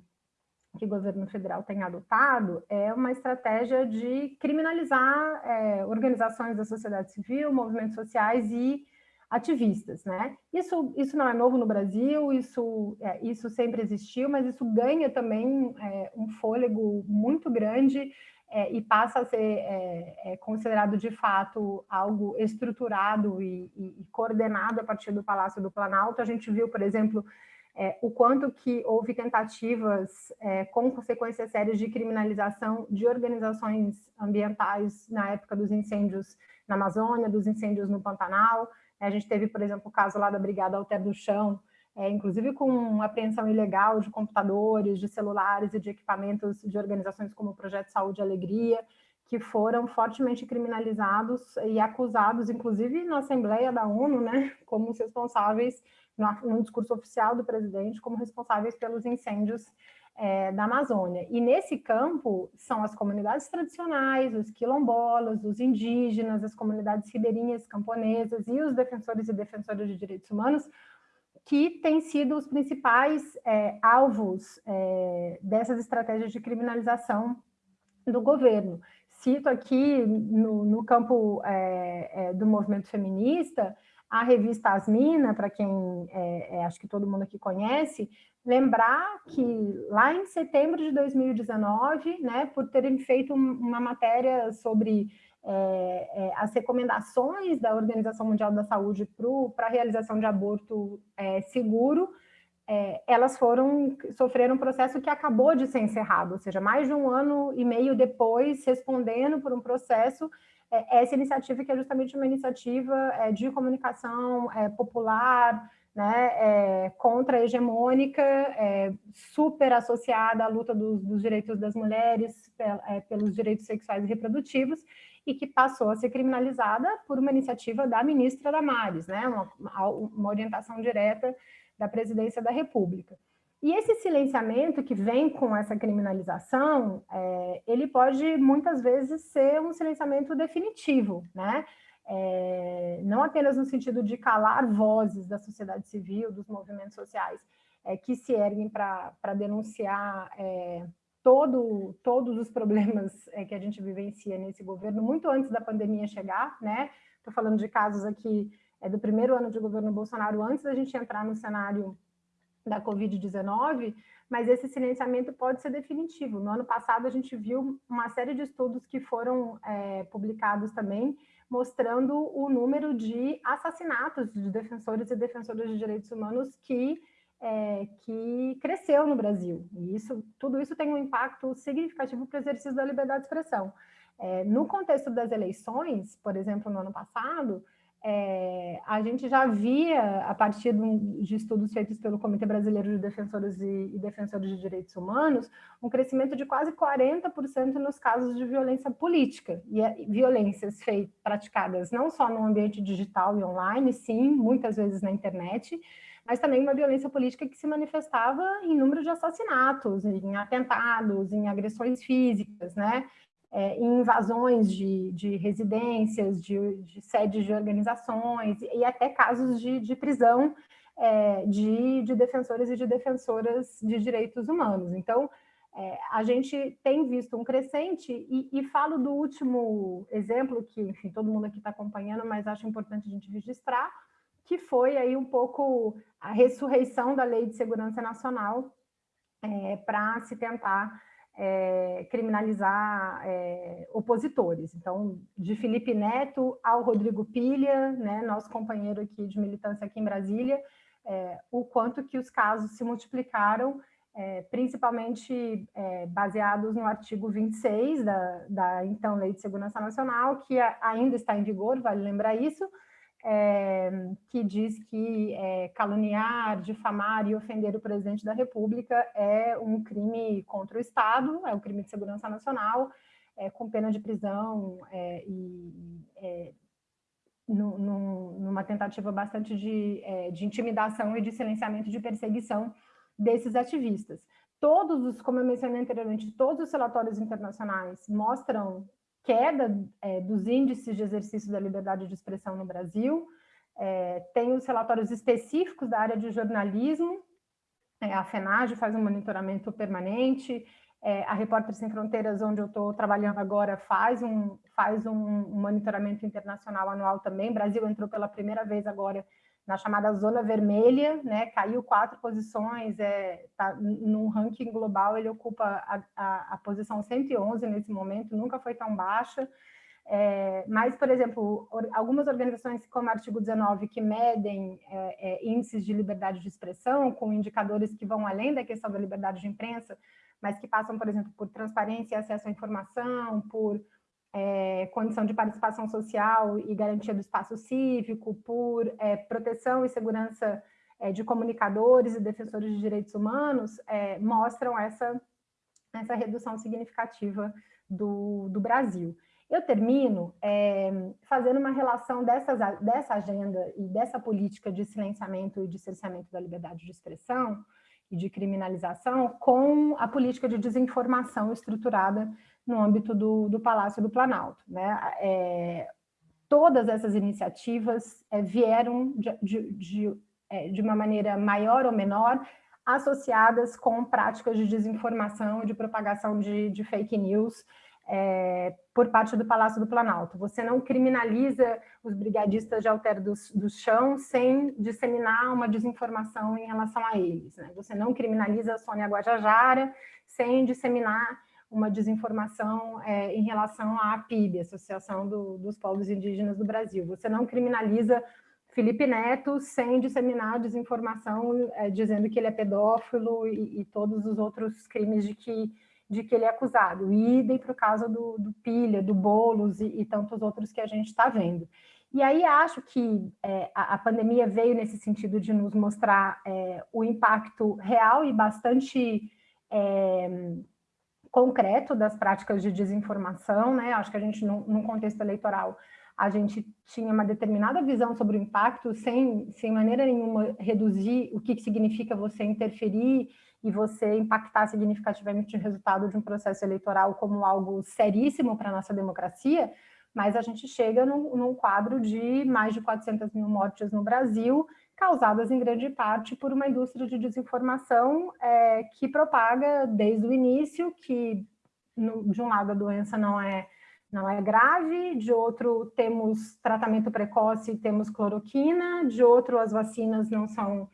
que o governo federal tem adotado é uma estratégia de criminalizar é, organizações da sociedade civil, movimentos sociais e ativistas, né? Isso, isso não é novo no Brasil, isso, é, isso sempre existiu, mas isso ganha também é, um fôlego muito grande é, e passa a ser é, é, considerado de fato algo estruturado e, e, e, coordenado a partir do Palácio do Planalto. A gente viu, por exemplo, é, o quanto que houve tentativas com consequências sérias de criminalização de organizações ambientais na época dos incêndios na Amazônia, dos incêndios no Pantanal, a gente teve, por exemplo, o caso lá da Brigada Alter do Chão, é, inclusive com apreensão ilegal de computadores, de celulares e de equipamentos de organizações como o Projeto Saúde e Alegria, que foram fortemente criminalizados e acusados, inclusive na Assembleia da ONU, né, como responsáveis, no, no discurso oficial do presidente, como responsáveis pelos incêndios é, da Amazônia. E nesse campo são as comunidades tradicionais, os quilombolas, os indígenas, as comunidades ribeirinhas, camponesas e os defensores e defensoras de direitos humanos que têm sido os principais é, alvos é, dessas estratégias de criminalização do governo. Cito aqui, no, no campo é, é, do movimento feminista, a revista Asmina, para quem é, é, acho que todo mundo aqui conhece, lembrar que lá em setembro de 2019, né, por terem feito uma matéria sobre é, é, as recomendações da Organização Mundial da Saúde para a realização de aborto é, seguro, é, elas foram sofreram um processo que acabou de ser encerrado, ou seja, mais de um ano e meio depois, respondendo por um processo, é, essa iniciativa que é justamente uma iniciativa é, de comunicação popular, né, contra-hegemônica, é, super associada à luta dos, dos direitos das mulheres, pelos direitos sexuais e reprodutivos, e que passou a ser criminalizada por uma iniciativa da ministra Damares, né, uma, uma orientação direta da presidência da República. E esse silenciamento que vem com essa criminalização, é, ele pode muitas vezes ser um silenciamento definitivo, né? é, não apenas no sentido de calar vozes da sociedade civil, dos movimentos sociais, é, que se erguem para denunciar é, todo, todos os problemas é, que a gente vivencia nesse governo, muito antes da pandemia chegar, né? Estou falando de casos aqui é, do primeiro ano de governo Bolsonaro, antes da gente entrar no cenário da Covid-19, mas esse silenciamento pode ser definitivo. No ano passado, a gente viu uma série de estudos que foram é, publicados também, mostrando o número de assassinatos de defensores e defensoras de direitos humanos que, é, que cresceu no Brasil. E isso, tudo isso tem um impacto significativo para o exercício da liberdade de expressão. É, no contexto das eleições, por exemplo, no ano passado, é, a gente já via, a partir de estudos feitos pelo Comitê Brasileiro de Defensores e, e Defensores de Direitos Humanos, um crescimento de quase 40% nos casos de violência política, e é, violências feitas, praticadas não só no ambiente digital e online, sim, muitas vezes na internet, mas também uma violência política que se manifestava em número de assassinatos, em atentados, em agressões físicas, né? é, em invasões de, de residências, de, de, sedes de organizações e até casos de, de prisão é, de, de defensores e de defensoras de direitos humanos. Então, é, a gente tem visto um crescente, e, e, falo do último exemplo, que, enfim, todo mundo aqui está acompanhando, mas acho importante a gente registrar, que foi aí um pouco a ressurreição da Lei de Segurança Nacional é, para se tentar é, criminalizar é, opositores. Então, de Felipe Neto ao Rodrigo Pilha, né, nosso companheiro aqui de militância aqui em Brasília, é, o quanto que os casos se multiplicaram, é, principalmente é, baseados no artigo 26 da, da então Lei de Segurança Nacional, que ainda está em vigor, vale lembrar isso, é, que diz que é, caluniar, difamar e ofender o presidente da República é um crime contra o Estado, é um crime de segurança nacional, é, com pena de prisão é, e é, no, no, numa tentativa bastante de, é, de intimidação e de silenciamento de perseguição desses ativistas. todos os, como eu mencionei anteriormente, todos os relatórios internacionais mostram queda é, dos índices de exercício da liberdade de expressão no Brasil, é, tem os relatórios específicos da área de jornalismo, é, a FENAGE faz um monitoramento permanente, é, a Repórteres Sem Fronteiras, onde eu estou trabalhando agora, faz, um, faz um, monitoramento internacional anual também. Brasil entrou pela primeira vez agora na chamada Zona Vermelha, né? caiu quatro posições, é, tá, no ranking global ele ocupa a, a, a posição 111 nesse momento, nunca foi tão baixa. É, mas, por exemplo, algumas organizações como o Artigo 19, que medem é, é, índices de liberdade de expressão, com indicadores que vão além da questão da liberdade de imprensa, mas que passam, por exemplo, por transparência e acesso à informação, por é, condição de participação social e garantia do espaço cívico, por é, proteção e segurança é, de comunicadores e defensores de direitos humanos, mostram essa, essa redução significativa do, do Brasil. Eu termino é, fazendo uma relação dessas, dessa agenda e dessa política de silenciamento e de cerceamento da liberdade de expressão e de criminalização com a política de desinformação estruturada no âmbito do, do Palácio do Planalto. Né? É, todas essas iniciativas é, vieram de, de, de, é, de uma maneira maior ou menor associadas com práticas de desinformação de propagação de, de fake news é, por parte do Palácio do Planalto. Você não criminaliza os brigadistas de Alter do, do Chão sem disseminar uma desinformação em relação a eles. Né? Você não criminaliza a Sônia Guajajara sem disseminar uma desinformação é, em relação à APIB, Associação do, dos Povos Indígenas do Brasil. Você não criminaliza Felipe Neto sem disseminar desinformação é, dizendo que ele é pedófilo e, e todos os outros crimes de que de que ele é acusado. Idem para o caso do, do Pilha, do Boulos e, e tantos outros que a gente está vendo. E aí acho que é, a, a, pandemia veio nesse sentido de nos mostrar é, o impacto real e bastante é, concreto das práticas de desinformação, né? Acho que a gente, num, contexto eleitoral, a gente tinha uma determinada visão sobre o impacto, sem, sem maneira nenhuma reduzir o que, que significa você interferir e você impactar significativamente o resultado de um processo eleitoral como algo seríssimo para a nossa democracia, mas a gente chega num, num, quadro de mais de 400 mil mortes no Brasil, causadas em grande parte por uma indústria de desinformação é, que propaga desde o início que, no, de um lado, a doença não é, não é grave, de outro, temos tratamento precoce, temos cloroquina, de outro, as vacinas não são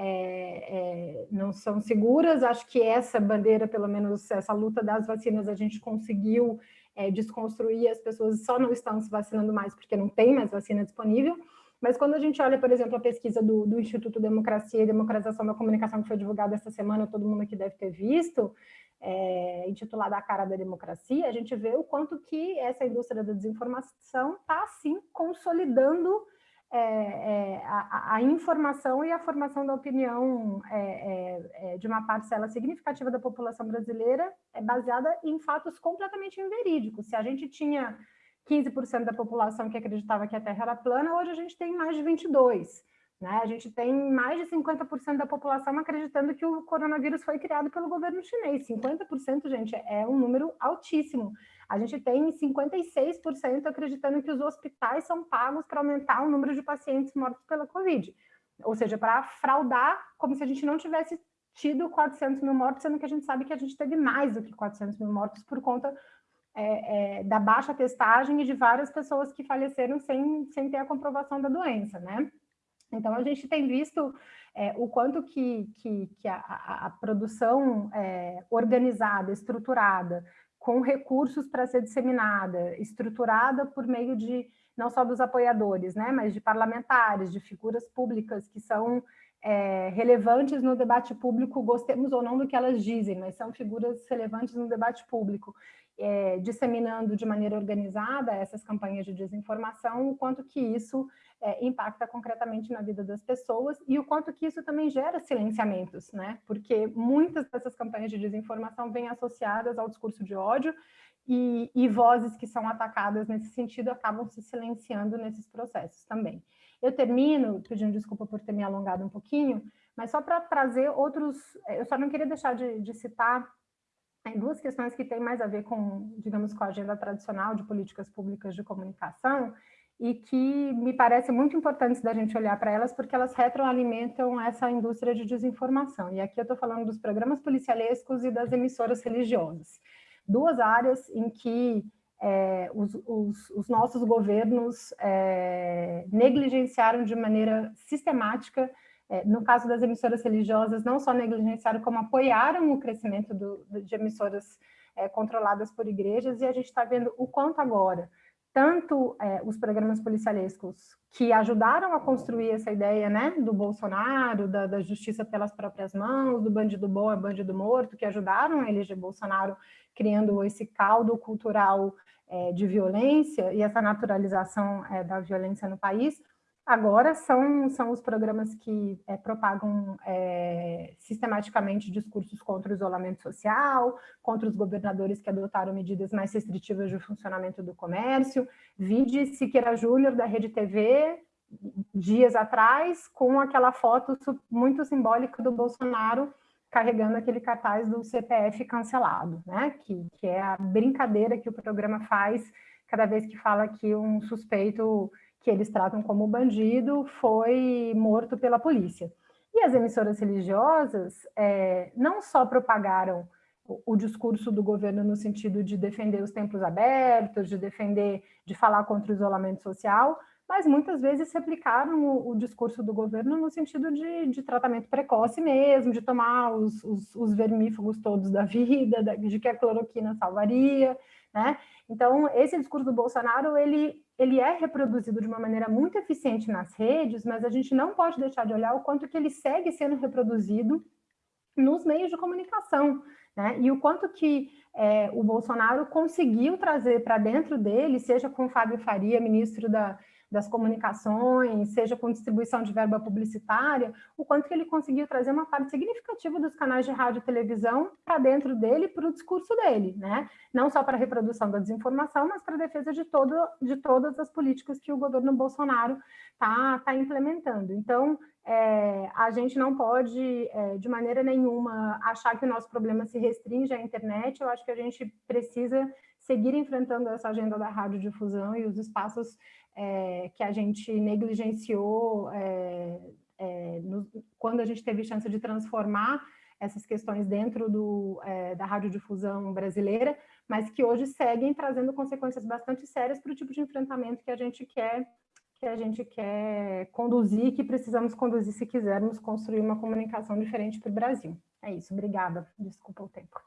é, é, não são seguras. Acho que essa bandeira, pelo menos essa luta das vacinas, a gente conseguiu é, desconstruir, as pessoas só não estão se vacinando mais porque não tem mais vacina disponível. Mas quando a gente olha, por exemplo, a pesquisa do, do Instituto Democracia e Democratização da Comunicação, que foi divulgada essa semana, todo mundo aqui deve ter visto, é, intitulada A Cara da Democracia, a gente vê o quanto que essa indústria da desinformação está, sim, consolidando é, é, a, a, informação e a formação da opinião é, é, é, de uma parcela significativa da população brasileira é baseada em fatos completamente inverídicos. Se a gente tinha 15% da população que acreditava que a Terra era plana, hoje a gente tem mais de 22%. Né? A gente tem mais de 50% da população acreditando que o coronavírus foi criado pelo governo chinês. 50%, gente, é um número altíssimo. A gente tem 56% acreditando que os hospitais são pagos para aumentar o número de pacientes mortos pela Covid. Ou seja, para fraudar como se a gente não tivesse tido 400 mil mortos, sendo que a gente sabe que a gente teve mais do que 400 mil mortos por conta é, é, da baixa testagem e de várias pessoas que faleceram sem, sem ter a comprovação da doença, né? Então, a gente tem visto é, o quanto que, que, que a, a, produção é, organizada, estruturada, com recursos para ser disseminada, estruturada por meio de, não só dos apoiadores, né, mas de parlamentares, de figuras públicas que são é, relevantes no debate público, gostemos ou não do que elas dizem, mas são figuras relevantes no debate público é, disseminando de maneira organizada essas campanhas de desinformação, o quanto que isso é, impacta concretamente na vida das pessoas e o quanto que isso também gera silenciamentos, né? Porque muitas dessas campanhas de desinformação vêm associadas ao discurso de ódio e, e vozes que são atacadas nesse sentido acabam se silenciando nesses processos também. Eu termino pedindo desculpa por ter me alongado um pouquinho, Mas só para trazer outros, eu só não queria deixar de, de citar duas questões que têm mais a ver com, digamos, com a agenda tradicional de políticas públicas de comunicação, e que me parece muito importante da gente olhar para elas, porque elas retroalimentam essa indústria de desinformação. E aqui eu estou falando dos programas policialescos e das emissoras religiosas. Duas áreas em que é, os, os, os, nossos governos é, negligenciaram de maneira sistemática, no caso das emissoras religiosas, não só negligenciaram, como apoiaram o crescimento do, de emissoras é, controladas por igrejas, e a gente está vendo o quanto agora tanto é, os programas policialescos que ajudaram a construir essa ideia né, do Bolsonaro, da, da, justiça pelas próprias mãos, do bandido bom é bandido morto, que ajudaram a eleger Bolsonaro, criando esse caldo cultural é, de violência e essa naturalização é, da violência no país, Agora são, são os programas que é, propagam é, sistematicamente discursos contra o isolamento social, contra os governadores que adotaram medidas mais restritivas de funcionamento do comércio. Vide Siqueira Júnior, da Rede TV, dias atrás, com aquela foto muito simbólica do Bolsonaro carregando aquele cartaz do CPF cancelado, né? que, que é a brincadeira que o programa faz cada vez que fala que um suspeito que eles tratam como bandido, foi morto pela polícia. E as emissoras religiosas é, não só propagaram o, o, discurso do governo no sentido de defender os templos abertos, de defender, de falar contra o isolamento social, mas muitas vezes replicaram o, o discurso do governo no sentido de, de tratamento precoce mesmo, de tomar os, os, os vermífugos todos da vida, de que a cloroquina salvaria, né? Então, esse discurso do Bolsonaro, ele, ele é reproduzido de uma maneira muito eficiente nas redes, mas a gente não pode deixar de olhar o quanto que ele segue sendo reproduzido nos meios de comunicação, né? E o quanto que é, o Bolsonaro conseguiu trazer para dentro dele, seja com Fábio Faria, ministro da, das comunicações, seja com distribuição de verba publicitária, o quanto que ele conseguiu trazer uma parte significativa dos canais de rádio e televisão para dentro dele, para o discurso dele, né? Não só para a reprodução da desinformação, mas para a defesa de, todo, de todas as políticas que o governo Bolsonaro está tá implementando. Então, é, a gente não pode, é, de maneira nenhuma, achar que o nosso problema se restringe à internet, eu acho que a gente precisa seguir enfrentando essa agenda da radiodifusão e os espaços é, que a gente negligenciou é, é, no, quando a gente teve chance de transformar essas questões dentro do, é, da radiodifusão brasileira, mas que hoje seguem trazendo consequências bastante sérias para o tipo de enfrentamento que a gente quer que a gente quer conduzir, que precisamos conduzir se quisermos construir uma comunicação diferente para o Brasil. É isso, obrigada. Desculpa o tempo.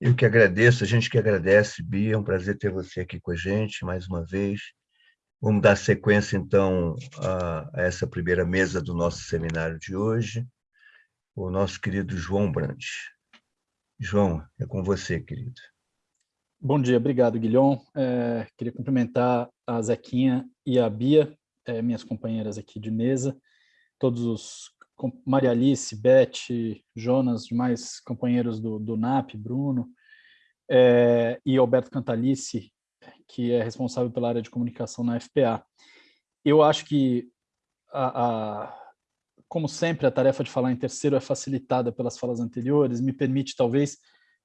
Eu que agradeço, a gente que agradece, Bia, é um prazer ter você aqui com a gente mais uma vez. Vamos dar sequência, então, a, essa primeira mesa do nosso seminário de hoje, o nosso querido João Brandt. João, é com você, querido. Bom dia, obrigado, Guilhom. É, queria cumprimentar a Zequinha e a Bia, é, minhas companheiras aqui de mesa, todos os Maria Alice, Beth, Jonas, demais companheiros do, do NAP, Bruno, é, e Alberto Cantalice, que é responsável pela área de comunicação na FPA. Eu acho que, a, a, como sempre, a tarefa de falar em terceiro é facilitada pelas falas anteriores, me permite, talvez,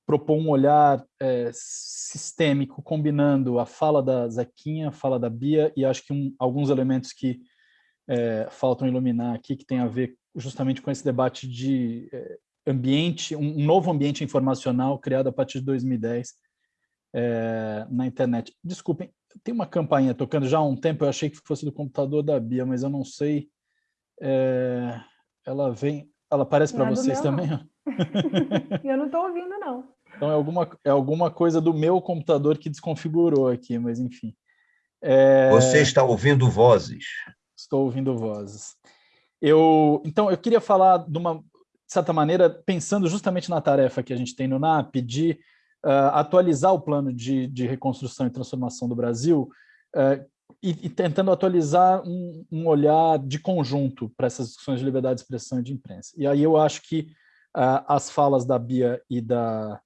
propor um olhar é, sistêmico, combinando a fala da Zequinha, a fala da Bia, e acho que um, alguns elementos que é, faltam iluminar aqui, que tem a ver justamente com esse debate de é, ambiente, um novo ambiente informacional criado a partir de 2010 é, na internet. Desculpem, tem uma campainha tocando já há um tempo, eu achei que fosse do computador da Bia, mas eu não sei. É, ela vem, ela aparece para é vocês meu, também? eu não estou ouvindo, não. Então é alguma, é alguma coisa do meu computador que desconfigurou aqui, mas enfim. É... Você está ouvindo vozes. Estou ouvindo vozes. Eu, então, eu queria falar de uma, certa maneira, pensando justamente na tarefa que a gente tem no NAP, de uh, atualizar o plano de, de, reconstrução e transformação do Brasil uh, e, e, tentando atualizar um, um olhar de conjunto para essas discussões de liberdade de expressão e de imprensa. E aí eu acho que uh, as falas da Bia e da,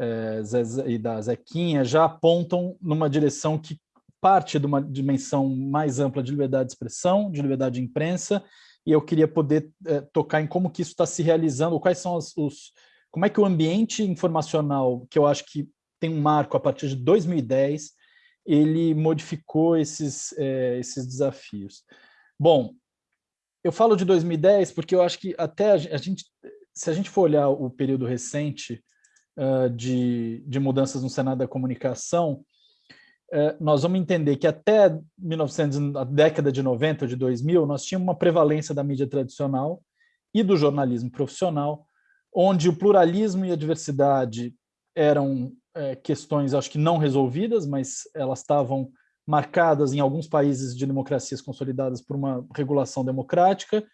eh, e da Zequinha já apontam numa direção que parte de uma dimensão mais ampla de liberdade de expressão, de liberdade de imprensa, e eu queria poder é, tocar em como que isso está se realizando, quais são os, os, como é que o ambiente informacional, que eu acho que tem um marco a partir de 2010, ele modificou esses, é, esses desafios. Bom, eu falo de 2010 porque eu acho que até a gente, se a gente for olhar o período recente uh, de, de mudanças no Senado da Comunicação, nós vamos entender que até 1900, a década de 90 ou de 2000, nós tínhamos uma prevalência da mídia tradicional e do jornalismo profissional, onde o pluralismo e a diversidade eram é, questões, acho que não resolvidas, mas elas estavam marcadas em alguns países de democracias consolidadas por uma regulação democrática,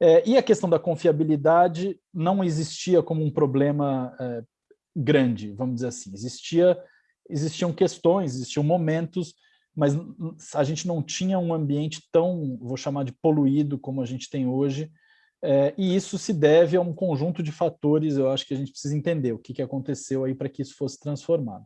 é, e a questão da confiabilidade não existia como um problema é, grande, vamos dizer assim. Existia, existiam questões, existiam momentos, mas a gente não tinha um ambiente tão, vou chamar de poluído como a gente tem hoje, é, e isso se deve a um conjunto de fatores, eu acho que a gente precisa entender o que, que aconteceu aí para que isso fosse transformado.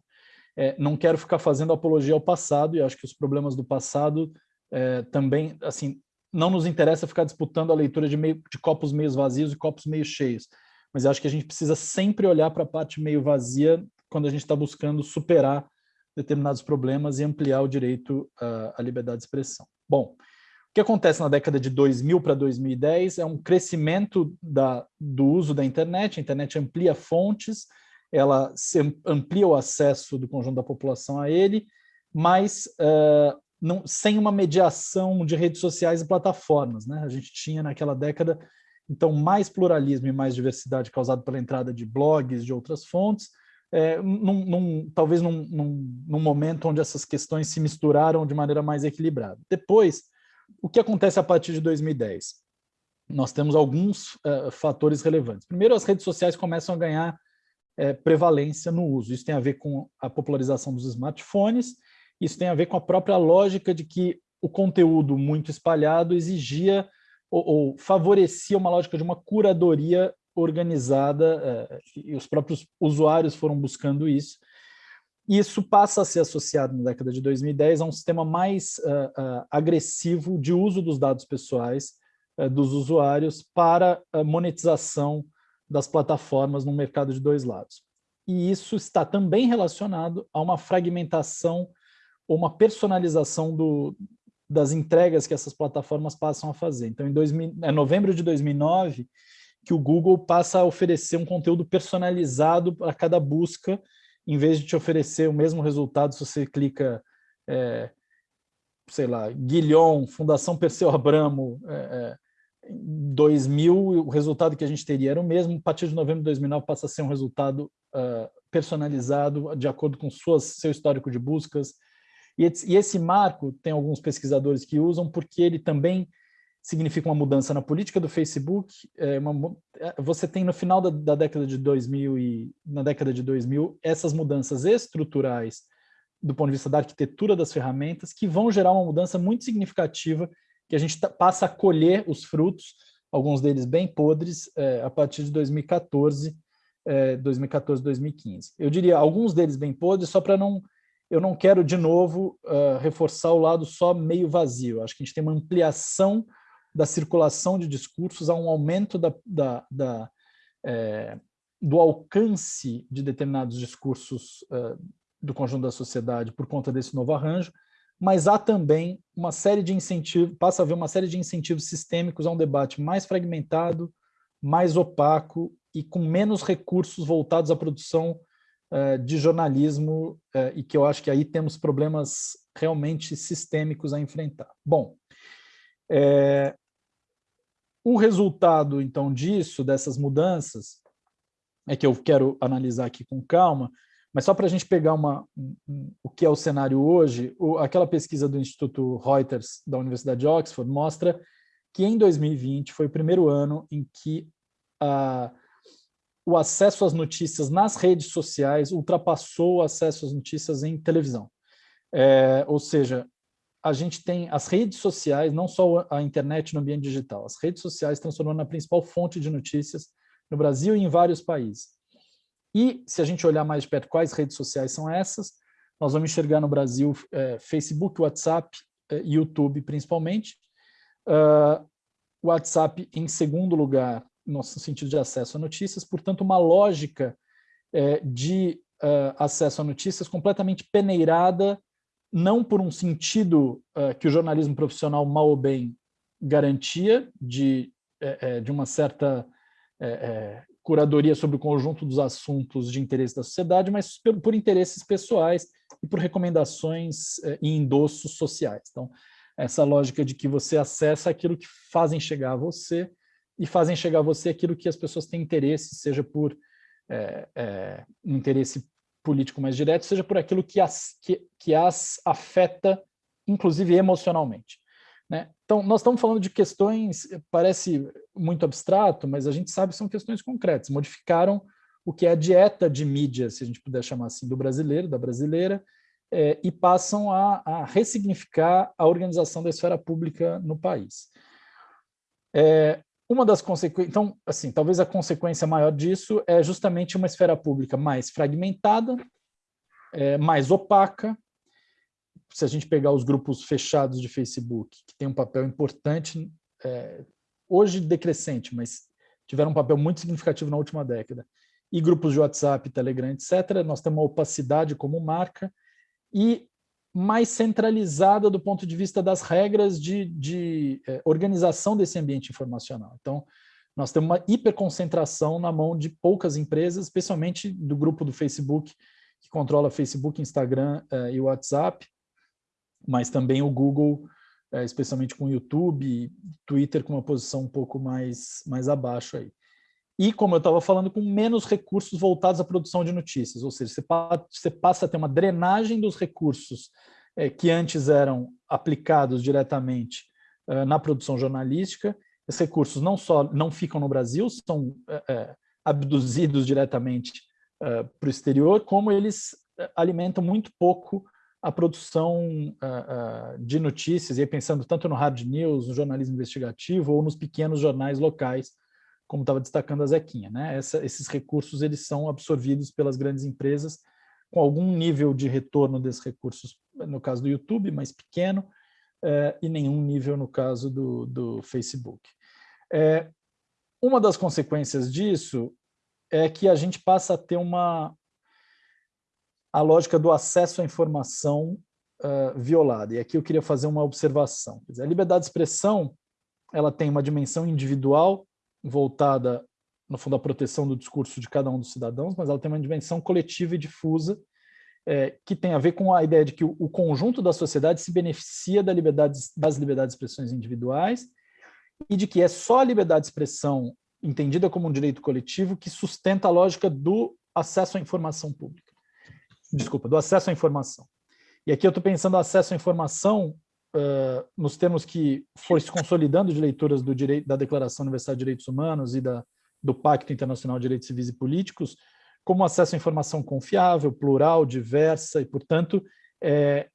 É, não quero ficar fazendo apologia ao passado, e acho que os problemas do passado é, também, assim, não nos interessa ficar disputando a leitura de, meio, de copos meio vazios e copos meio cheios, mas acho que a gente precisa sempre olhar para a parte meio vazia quando a gente está buscando superar determinados problemas e ampliar o direito à, à liberdade de expressão. Bom, o que acontece na década de 2000 para 2010 é um crescimento da, do uso da internet, a internet amplia fontes, ela amplia o acesso do conjunto da população a ele, mas uh, não, sem uma mediação de redes sociais e plataformas. Né? A gente tinha naquela década, então, mais pluralismo e mais diversidade causado pela entrada de blogs, de outras fontes, é, num, num, talvez num, num, momento onde essas questões se misturaram de maneira mais equilibrada. Depois, o que acontece a partir de 2010? Nós temos alguns uh, fatores relevantes. Primeiro, as redes sociais começam a ganhar é, prevalência no uso. Isso tem a ver com a popularização dos smartphones, isso tem a ver com a própria lógica de que o conteúdo muito espalhado exigia ou, ou favorecia uma lógica de uma curadoria organizada, é, e os próprios usuários foram buscando isso. Isso passa a ser associado na década de 2010 a um sistema mais uh, uh, agressivo de uso dos dados pessoais uh, dos usuários para a monetização das plataformas no mercado de dois lados. E isso está também relacionado a uma fragmentação ou uma personalização do, das entregas que essas plataformas passam a fazer. Então, em 2000, é novembro de 2009 que o Google passa a oferecer um conteúdo personalizado para cada busca, em vez de te oferecer o mesmo resultado se você clica, é, sei lá, Guilhom, Fundação Perseu Abramo, é, é, 2000, o resultado que a gente teria era o mesmo, a partir de novembro de 2009 passa a ser um resultado uh, personalizado de acordo com suas, seu histórico de buscas. E e esse marco tem alguns pesquisadores que usam porque ele também significa uma mudança na política do Facebook. É uma, é, você tem no final da, da, década de 2000 e na década de 2000 essas mudanças estruturais do ponto de vista da arquitetura das ferramentas que vão gerar uma mudança muito significativa que a gente passa a colher os frutos, alguns deles bem podres, é, a partir de 2014, é, 2014, 2015. Eu diria alguns deles bem podres, só para não... Eu não quero, de novo, uh, reforçar o lado só meio vazio. Acho que a gente tem uma ampliação da circulação de discursos, há um aumento da, da, da é, do alcance de determinados discursos uh, do conjunto da sociedade por conta desse novo arranjo, mas há também uma série de incentivos, passa a haver uma série de incentivos sistêmicos a um debate mais fragmentado, mais opaco e com menos recursos voltados à produção uh, de jornalismo, uh, e que eu acho que aí temos problemas realmente sistêmicos a enfrentar. Bom, é, o resultado, então, disso, dessas mudanças, é que eu quero analisar aqui com calma, mas só para a gente pegar uma, um, o que é o cenário hoje, o, aquela pesquisa do Instituto Reuters da Universidade de Oxford mostra que em 2020 foi o primeiro ano em que a, o acesso às notícias nas redes sociais ultrapassou o acesso às notícias em televisão. É, ou seja, a gente tem as redes sociais, não só a internet no ambiente digital, as redes sociais transformando na principal fonte de notícias no Brasil e em vários países. E, se a gente olhar mais de perto quais redes sociais são essas, nós vamos enxergar no Brasil é, Facebook, WhatsApp, é, YouTube principalmente. Uh, WhatsApp em segundo lugar, no sentido de acesso a notícias, portanto, uma lógica é, de uh, acesso a notícias completamente peneirada, não por um sentido uh, que o jornalismo profissional, mal ou bem, garantia, de, é, de uma certa é, curadoria sobre o conjunto dos assuntos de interesse da sociedade, mas por, por interesses pessoais e por recomendações e endossos sociais. Então, essa lógica de que você acessa aquilo que fazem chegar a você e fazem chegar a você aquilo que as pessoas têm interesse, seja por é, é, um interesse político mais direto, seja por aquilo que as, que, que as afeta, inclusive emocionalmente. Né? Então, nós estamos falando de questões, parece muito abstrato, mas a gente sabe que são questões concretas, modificaram o que é a dieta de mídia, se a gente puder chamar assim, do brasileiro, da brasileira, é, e passam a, a, ressignificar a organização da esfera pública no país. É, uma das consequências, então, assim, talvez a consequência maior disso é justamente uma esfera pública mais fragmentada, é, mais opaca, se a gente pegar os grupos fechados de Facebook, que tem um papel importante, é, hoje decrescente, mas tiveram um papel muito significativo na última década, e grupos de WhatsApp, Telegram, etc., nós temos uma opacidade como marca e mais centralizada do ponto de vista das regras de, de eh, organização desse ambiente informacional. Então, nós temos uma hiperconcentração na mão de poucas empresas, especialmente do grupo do Facebook, que controla Facebook, Instagram eh, e WhatsApp, mas também o Google, eh, especialmente com o YouTube, Twitter com uma posição um pouco mais, mais abaixo aí e, como eu estava falando, com menos recursos voltados à produção de notícias, ou seja, você, você passa a ter uma drenagem dos recursos é, que antes eram aplicados diretamente é, na produção jornalística, esses recursos não só não ficam no Brasil, são é, abduzidos diretamente para o exterior, como eles alimentam muito pouco a produção de notícias, e pensando tanto no hard news, no jornalismo investigativo, ou nos pequenos jornais locais, como estava destacando a Zequinha. Né? Essa, esses recursos eles são absorvidos pelas grandes empresas com algum nível de retorno desses recursos, no caso do YouTube, mais pequeno, é, e nenhum nível no caso do, do Facebook. É, uma das consequências disso é que a gente passa a ter uma a lógica do acesso à informação uh, violada. E aqui eu queria fazer uma observação. Dizer, a liberdade de expressão ela tem uma dimensão individual voltada, no fundo, à proteção do discurso de cada um dos cidadãos, mas ela tem uma dimensão coletiva e difusa, é, que tem a ver com a ideia de que o, conjunto da sociedade se beneficia da liberdade, das liberdades de expressões individuais e de que é só a liberdade de expressão entendida como um direito coletivo que sustenta a lógica do acesso à informação pública. Desculpa, do acesso à informação. E aqui eu estou pensando acesso à informação uh, nos termos que foi se consolidando de leituras do direito, da Declaração Universal de Direitos Humanos e da, do Pacto Internacional de Direitos Civis e Políticos, como acesso à informação confiável, plural, diversa, e, portanto, é,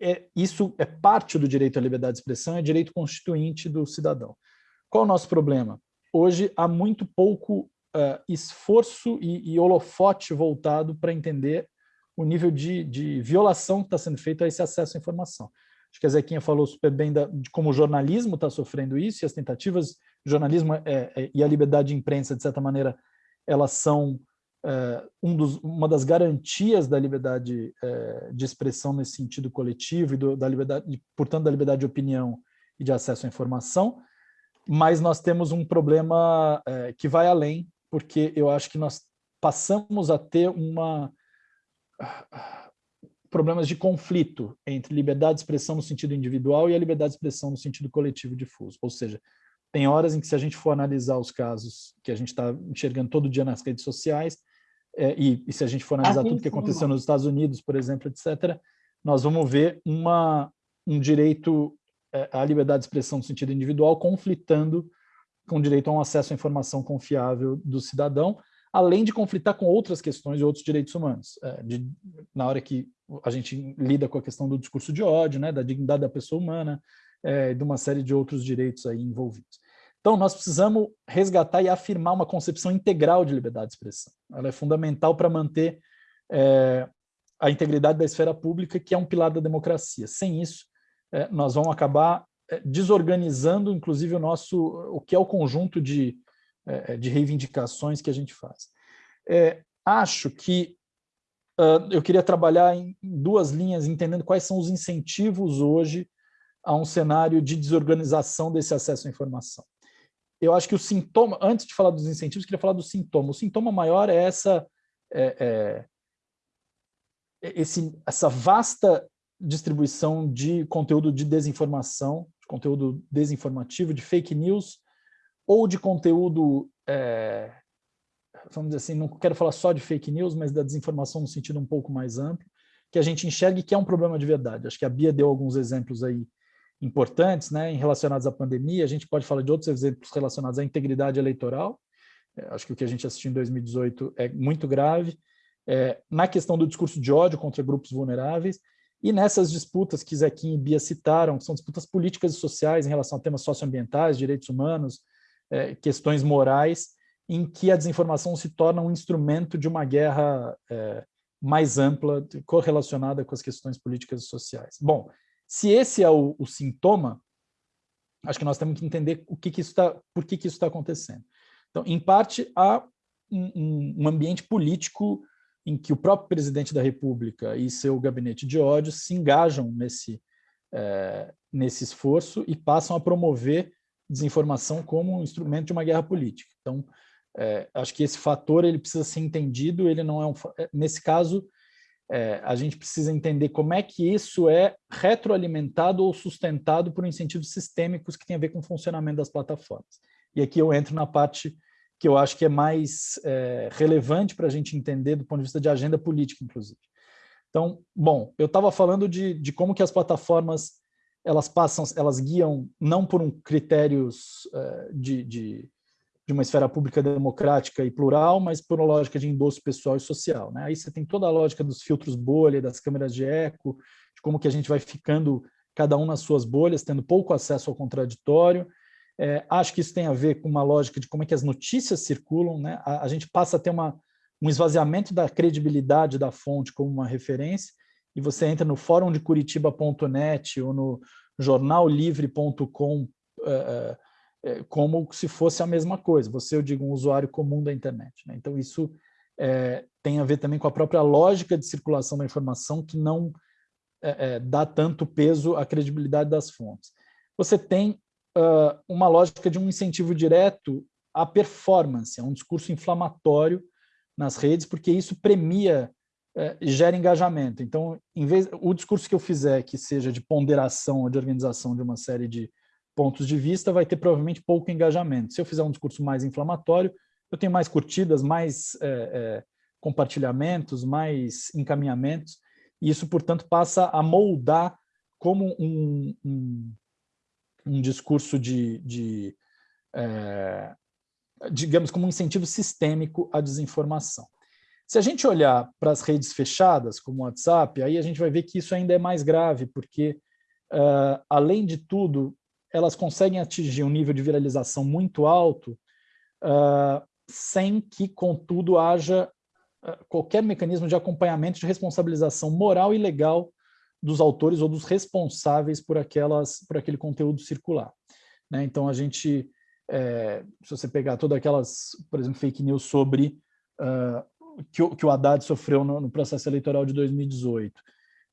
é, isso é parte do direito à liberdade de expressão, é direito constituinte do cidadão. Qual é o nosso problema? Hoje há muito pouco uh, esforço e, e, holofote voltado para entender o nível de, de violação que está sendo feito a esse acesso à informação. Acho que a Zequinha falou super bem da, de como o jornalismo está sofrendo isso, e as tentativas de jornalismo é, é, e a liberdade de imprensa, de certa maneira, elas são é, um dos, uma das garantias da liberdade é, de expressão nesse sentido coletivo, e do, da liberdade, e, portanto, da liberdade de opinião e de acesso à informação, mas nós temos um problema é, que vai além, porque eu acho que nós passamos a ter uma problemas de conflito entre liberdade de expressão no sentido individual e a liberdade de expressão no sentido coletivo difuso. Ou seja, tem horas em que se a gente for analisar os casos que a gente está enxergando todo dia nas redes sociais, é, e, e, se a gente for analisar tudo que aconteceu nos Estados Unidos, por exemplo, etc., nós vamos ver uma, um direito é, à liberdade de expressão no sentido individual conflitando com o direito a um acesso à informação confiável do cidadão, além de conflitar com outras questões e outros direitos humanos. É, de, na hora que a gente lida com a questão do discurso de ódio, né, da dignidade da pessoa humana, é, de uma série de outros direitos aí envolvidos. Então, nós precisamos resgatar e afirmar uma concepção integral de liberdade de expressão. Ela é fundamental para manter é, a integridade da esfera pública, que é um pilar da democracia. Sem isso, é, nós vamos acabar é, desorganizando, inclusive, o nosso, o que é o conjunto de, de reivindicações que a gente faz. É, acho que uh, eu queria trabalhar em duas linhas, entendendo quais são os incentivos hoje a um cenário de desorganização desse acesso à informação. Eu acho que o sintoma, antes de falar dos incentivos, queria falar do sintoma. O sintoma maior é essa, é, é, esse, essa vasta distribuição de conteúdo de desinformação, de conteúdo desinformativo, de fake news, ou de conteúdo, é, vamos dizer assim, não quero falar só de fake news, mas da desinformação no sentido um pouco mais amplo, que a gente enxergue que é um problema de verdade. Acho que a Bia deu alguns exemplos aí importantes, né, relacionados à pandemia, a gente pode falar de outros exemplos relacionados à integridade eleitoral, é, acho que o que a gente assistiu em 2018 é muito grave, é, na questão do discurso de ódio contra grupos vulneráveis, e nessas disputas que Zequim e Bia citaram, que são disputas políticas e sociais em relação a temas socioambientais, direitos humanos, é, questões morais, em que a desinformação se torna um instrumento de uma guerra é, mais ampla, correlacionada com as questões políticas e sociais. Bom, se esse é o, o sintoma, acho que nós temos que entender o que, que isso tá, por que, que isso está acontecendo. Então, em parte, há um, um ambiente político em que o próprio presidente da República e seu gabinete de ódio se engajam nesse, é, nesse esforço e passam a promover desinformação como um instrumento de uma guerra política. Então, é, acho que esse fator ele precisa ser entendido, ele não é um... É, nesse caso, é, a gente precisa entender como é que isso é retroalimentado ou sustentado por incentivos sistêmicos que têm a ver com o funcionamento das plataformas. E aqui eu entro na parte que eu acho que é mais é, relevante para a gente entender do ponto de vista de agenda política, inclusive. Então, bom, eu estava falando de, de como que as plataformas elas passam, elas guiam não por um critérios uh, de, de, de, uma esfera pública democrática e plural, mas por uma lógica de endosso pessoal e social. Né? Aí você tem toda a lógica dos filtros bolha, das câmeras de eco, de como que a gente vai ficando cada um nas suas bolhas, tendo pouco acesso ao contraditório. É, acho que isso tem a ver com uma lógica de como é que as notícias circulam. Né? A, a gente passa a ter uma, um esvaziamento da credibilidade da fonte como uma referência, e você entra no fórum de Curitiba.net ou no jornallivre.com é, é, como se fosse a mesma coisa. Você, eu digo, um usuário comum da internet. Né? Então, isso tem a ver também com a própria lógica de circulação da informação que não dá tanto peso à credibilidade das fontes. Você tem uh, uma lógica de um incentivo direto à performance, a um discurso inflamatório nas redes, porque isso premia é, gera engajamento. Então, em vez, o discurso que eu fizer que seja de ponderação ou de organização de uma série de pontos de vista vai ter provavelmente pouco engajamento. Se eu fizer um discurso mais inflamatório, eu tenho mais curtidas, mais é, é, compartilhamentos, mais encaminhamentos, e isso, portanto, passa a moldar como um, um, um discurso de, de é, digamos, como um incentivo sistêmico à desinformação. Se a gente olhar para as redes fechadas, como o WhatsApp, aí a gente vai ver que isso ainda é mais grave, porque, uh, além de tudo, elas conseguem atingir um nível de viralização muito alto, uh, sem que, contudo, haja uh, qualquer mecanismo de acompanhamento de responsabilização moral e legal dos autores ou dos responsáveis por, aquelas, por aquele conteúdo circular. Né? Então, a gente, é, se você pegar todas aquelas, por exemplo, fake news sobre que, o, que o Haddad sofreu no, no processo eleitoral de 2018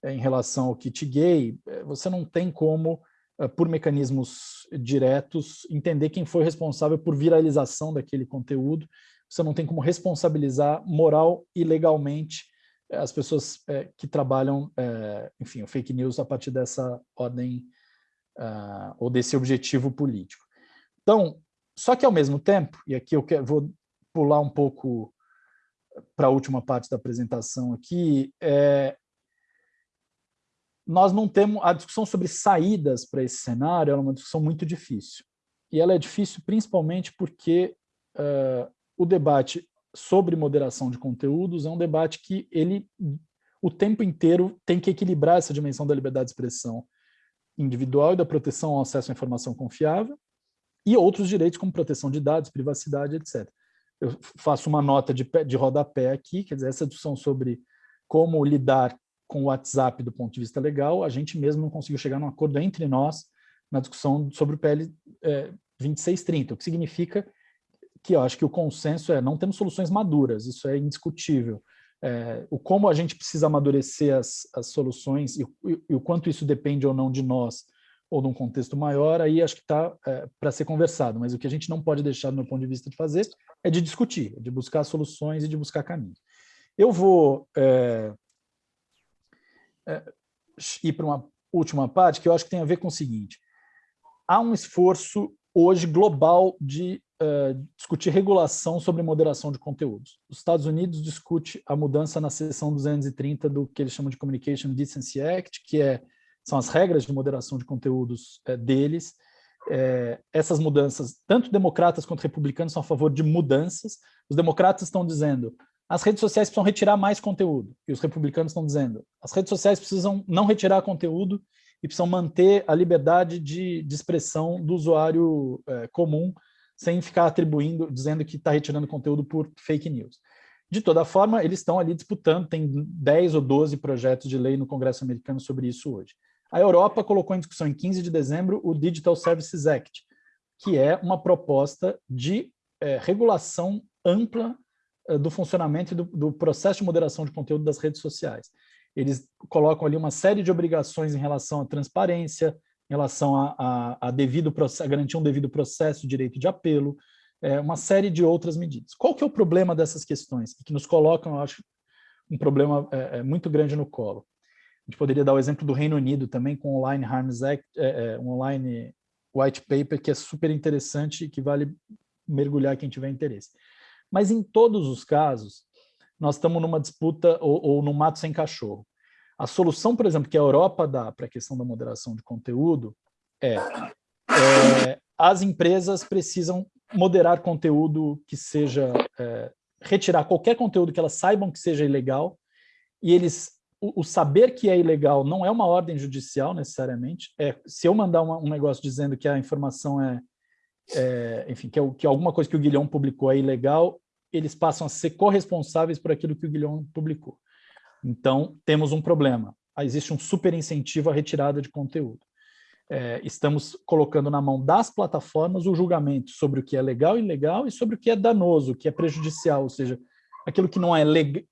é, em relação ao kit gay, é, você não tem como, é, por mecanismos diretos, entender quem foi responsável por viralização daquele conteúdo, você não tem como responsabilizar moral e legalmente as pessoas que trabalham, enfim, o fake news a partir dessa ordem ou desse objetivo político. Então, só que ao mesmo tempo, e aqui eu vou pular um pouco para a última parte da apresentação aqui, é, nós não temos, a discussão sobre saídas para esse cenário é uma discussão muito difícil. E ela é difícil principalmente porque uh, o debate sobre moderação de conteúdos é um debate que ele, o tempo inteiro, tem que equilibrar essa dimensão da liberdade de expressão individual e da proteção ao acesso à informação confiável e outros direitos como proteção de dados, privacidade, etc eu faço uma nota de, de rodapé aqui, quer dizer, essa discussão sobre como lidar com o WhatsApp do ponto de vista legal, a gente mesmo não conseguiu chegar num acordo entre nós na discussão sobre o PL é, 2630, o que significa que eu acho que o consenso é não temos soluções maduras, isso é indiscutível. É, o como a gente precisa amadurecer as, as soluções e, e, e, o quanto isso depende ou não de nós ou de um contexto maior, aí acho que está é, para ser conversado, mas o que a gente não pode deixar, do meu ponto de vista, de fazer é de discutir, de buscar soluções e de buscar caminhos. Eu vou é, é, ir para uma última parte, que eu acho que tem a ver com o seguinte. Há um esforço hoje global de uh, discutir regulação sobre moderação de conteúdos. Os Estados Unidos discute a mudança na seção 230 do que eles chamam de Communication Decency Act, que é, são as regras de moderação de conteúdos uh, deles. Uh, essas mudanças, tanto democratas quanto republicanos são a favor de mudanças. Os democratas estão dizendo as redes sociais precisam retirar mais conteúdo, e os republicanos estão dizendo as redes sociais precisam não retirar conteúdo e precisam manter a liberdade de, de expressão do usuário é, comum, sem ficar atribuindo, dizendo que está retirando conteúdo por fake news. De toda forma, eles estão ali disputando, tem 10 ou 12 projetos de lei no Congresso americano sobre isso hoje. A Europa colocou em discussão em 15 de dezembro o Digital Services Act, que é uma proposta de é, regulação ampla é, do funcionamento do, do processo de moderação de conteúdo das redes sociais. Eles colocam ali uma série de obrigações em relação à transparência, em relação a, a, a devido a garantir um devido processo, direito de apelo, é, uma série de outras medidas. Qual que é o problema dessas questões? Que nos colocam, eu acho, um problema é, muito grande no colo. A gente poderia dar o exemplo do Reino Unido também, com o Online Harms Act, é, é, um online white paper que é super interessante e que vale mergulhar quem tiver interesse. Mas em todos os casos, nós estamos numa disputa ou, ou no mato sem cachorro. A solução, por exemplo, que a Europa dá para a questão da moderação de conteúdo é, é as empresas precisam moderar conteúdo que seja, é, retirar qualquer conteúdo que elas saibam que seja ilegal, e eles, o, saber que é ilegal não é uma ordem judicial necessariamente, é, se eu mandar uma, um negócio dizendo que a informação é, é enfim, que, é, que alguma coisa que o Guilhom publicou é ilegal, eles passam a ser corresponsáveis por aquilo que o Guilhom publicou. Então, temos um problema. Existe um super incentivo à retirada de conteúdo. É, estamos colocando na mão das plataformas o julgamento sobre o que é legal e ilegal e sobre o que é danoso, o que é prejudicial, ou seja, aquilo que não é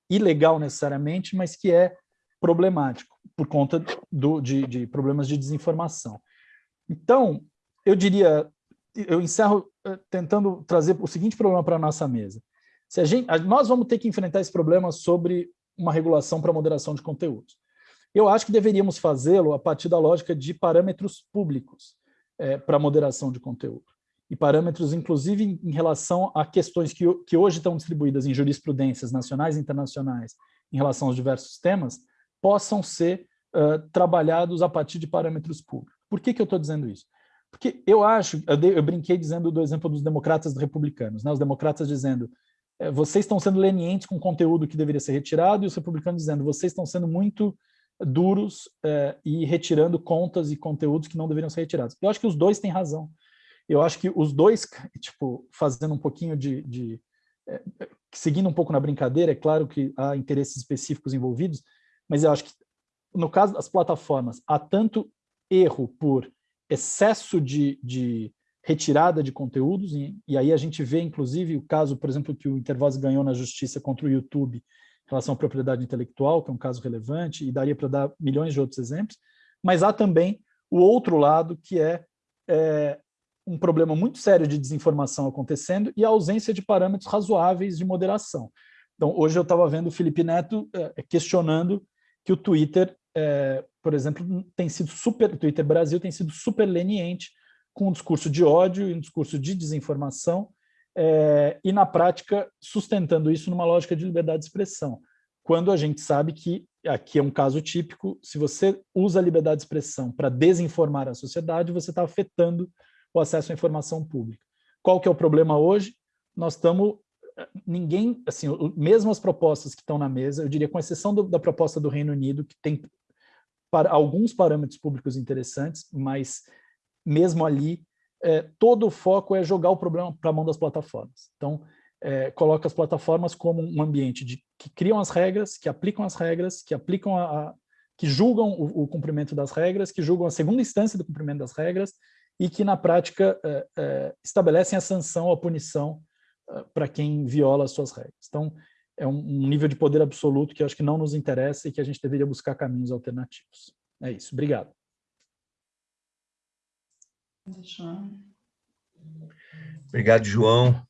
ilegal necessariamente, mas que é problemático por conta do, de, de problemas de desinformação. Então, eu diria, eu encerro eh, tentando trazer o seguinte problema para a nossa mesa. Se a gente, nós vamos ter que enfrentar esse problema sobre uma regulação para moderação de conteúdos. Eu acho que deveríamos fazê-lo a partir da lógica de parâmetros públicos é, para moderação de conteúdo. E parâmetros, inclusive, em, relação a questões que, que hoje estão distribuídas em jurisprudências nacionais e internacionais em relação aos diversos temas, possam ser uh, trabalhados a partir de parâmetros públicos. Por que, que eu estou dizendo isso? Porque eu acho, eu, dei, eu, brinquei dizendo do exemplo dos democratas republicanos, né? os democratas dizendo é, vocês estão sendo lenientes com conteúdo que deveria ser retirado e os republicanos dizendo vocês estão sendo muito duros é, e retirando contas e conteúdos que não deveriam ser retirados. Eu acho que os dois têm razão. Eu acho que os dois, tipo, fazendo um pouquinho de... de é, seguindo um pouco na brincadeira, é claro que há interesses específicos envolvidos, mas eu acho que no caso das plataformas, há tanto erro por excesso de, de retirada de conteúdos, e, e, aí a gente vê, inclusive, o caso, por exemplo, que o Intervoz ganhou na justiça contra o YouTube em relação à propriedade intelectual, que é um caso relevante, e daria para dar milhões de outros exemplos, mas há também o outro lado, que é, é um problema muito sério de desinformação acontecendo e a ausência de parâmetros razoáveis de moderação. Então, hoje eu estava vendo o Felipe Neto é, questionando que o Twitter, é, por exemplo, tem sido super, o Twitter Brasil tem sido super leniente com um discurso de ódio e um discurso de desinformação, é, e na prática sustentando isso numa lógica de liberdade de expressão, quando a gente sabe que, aqui é um caso típico, se você usa a liberdade de expressão para desinformar a sociedade, você está afetando o acesso à informação pública. Qual que é o problema hoje? Nós estamos, ninguém, assim, mesmo as propostas que estão na mesa, eu diria com exceção do, da proposta do Reino Unido, que tem para alguns parâmetros públicos interessantes, mas mesmo ali, é, todo o foco é jogar o problema para a mão das plataformas. Então, é, coloca as plataformas como um ambiente de, que criam as regras, que aplicam as regras, que aplicam a, a que julgam o, o, cumprimento das regras, que julgam a segunda instância do cumprimento das regras e que, na prática, é, é, estabelecem a sanção, a punição para quem viola as suas regras. Então, é um, nível de poder absoluto que acho que não nos interessa e que a gente deveria buscar caminhos alternativos. É isso. Obrigado. Obrigado, João.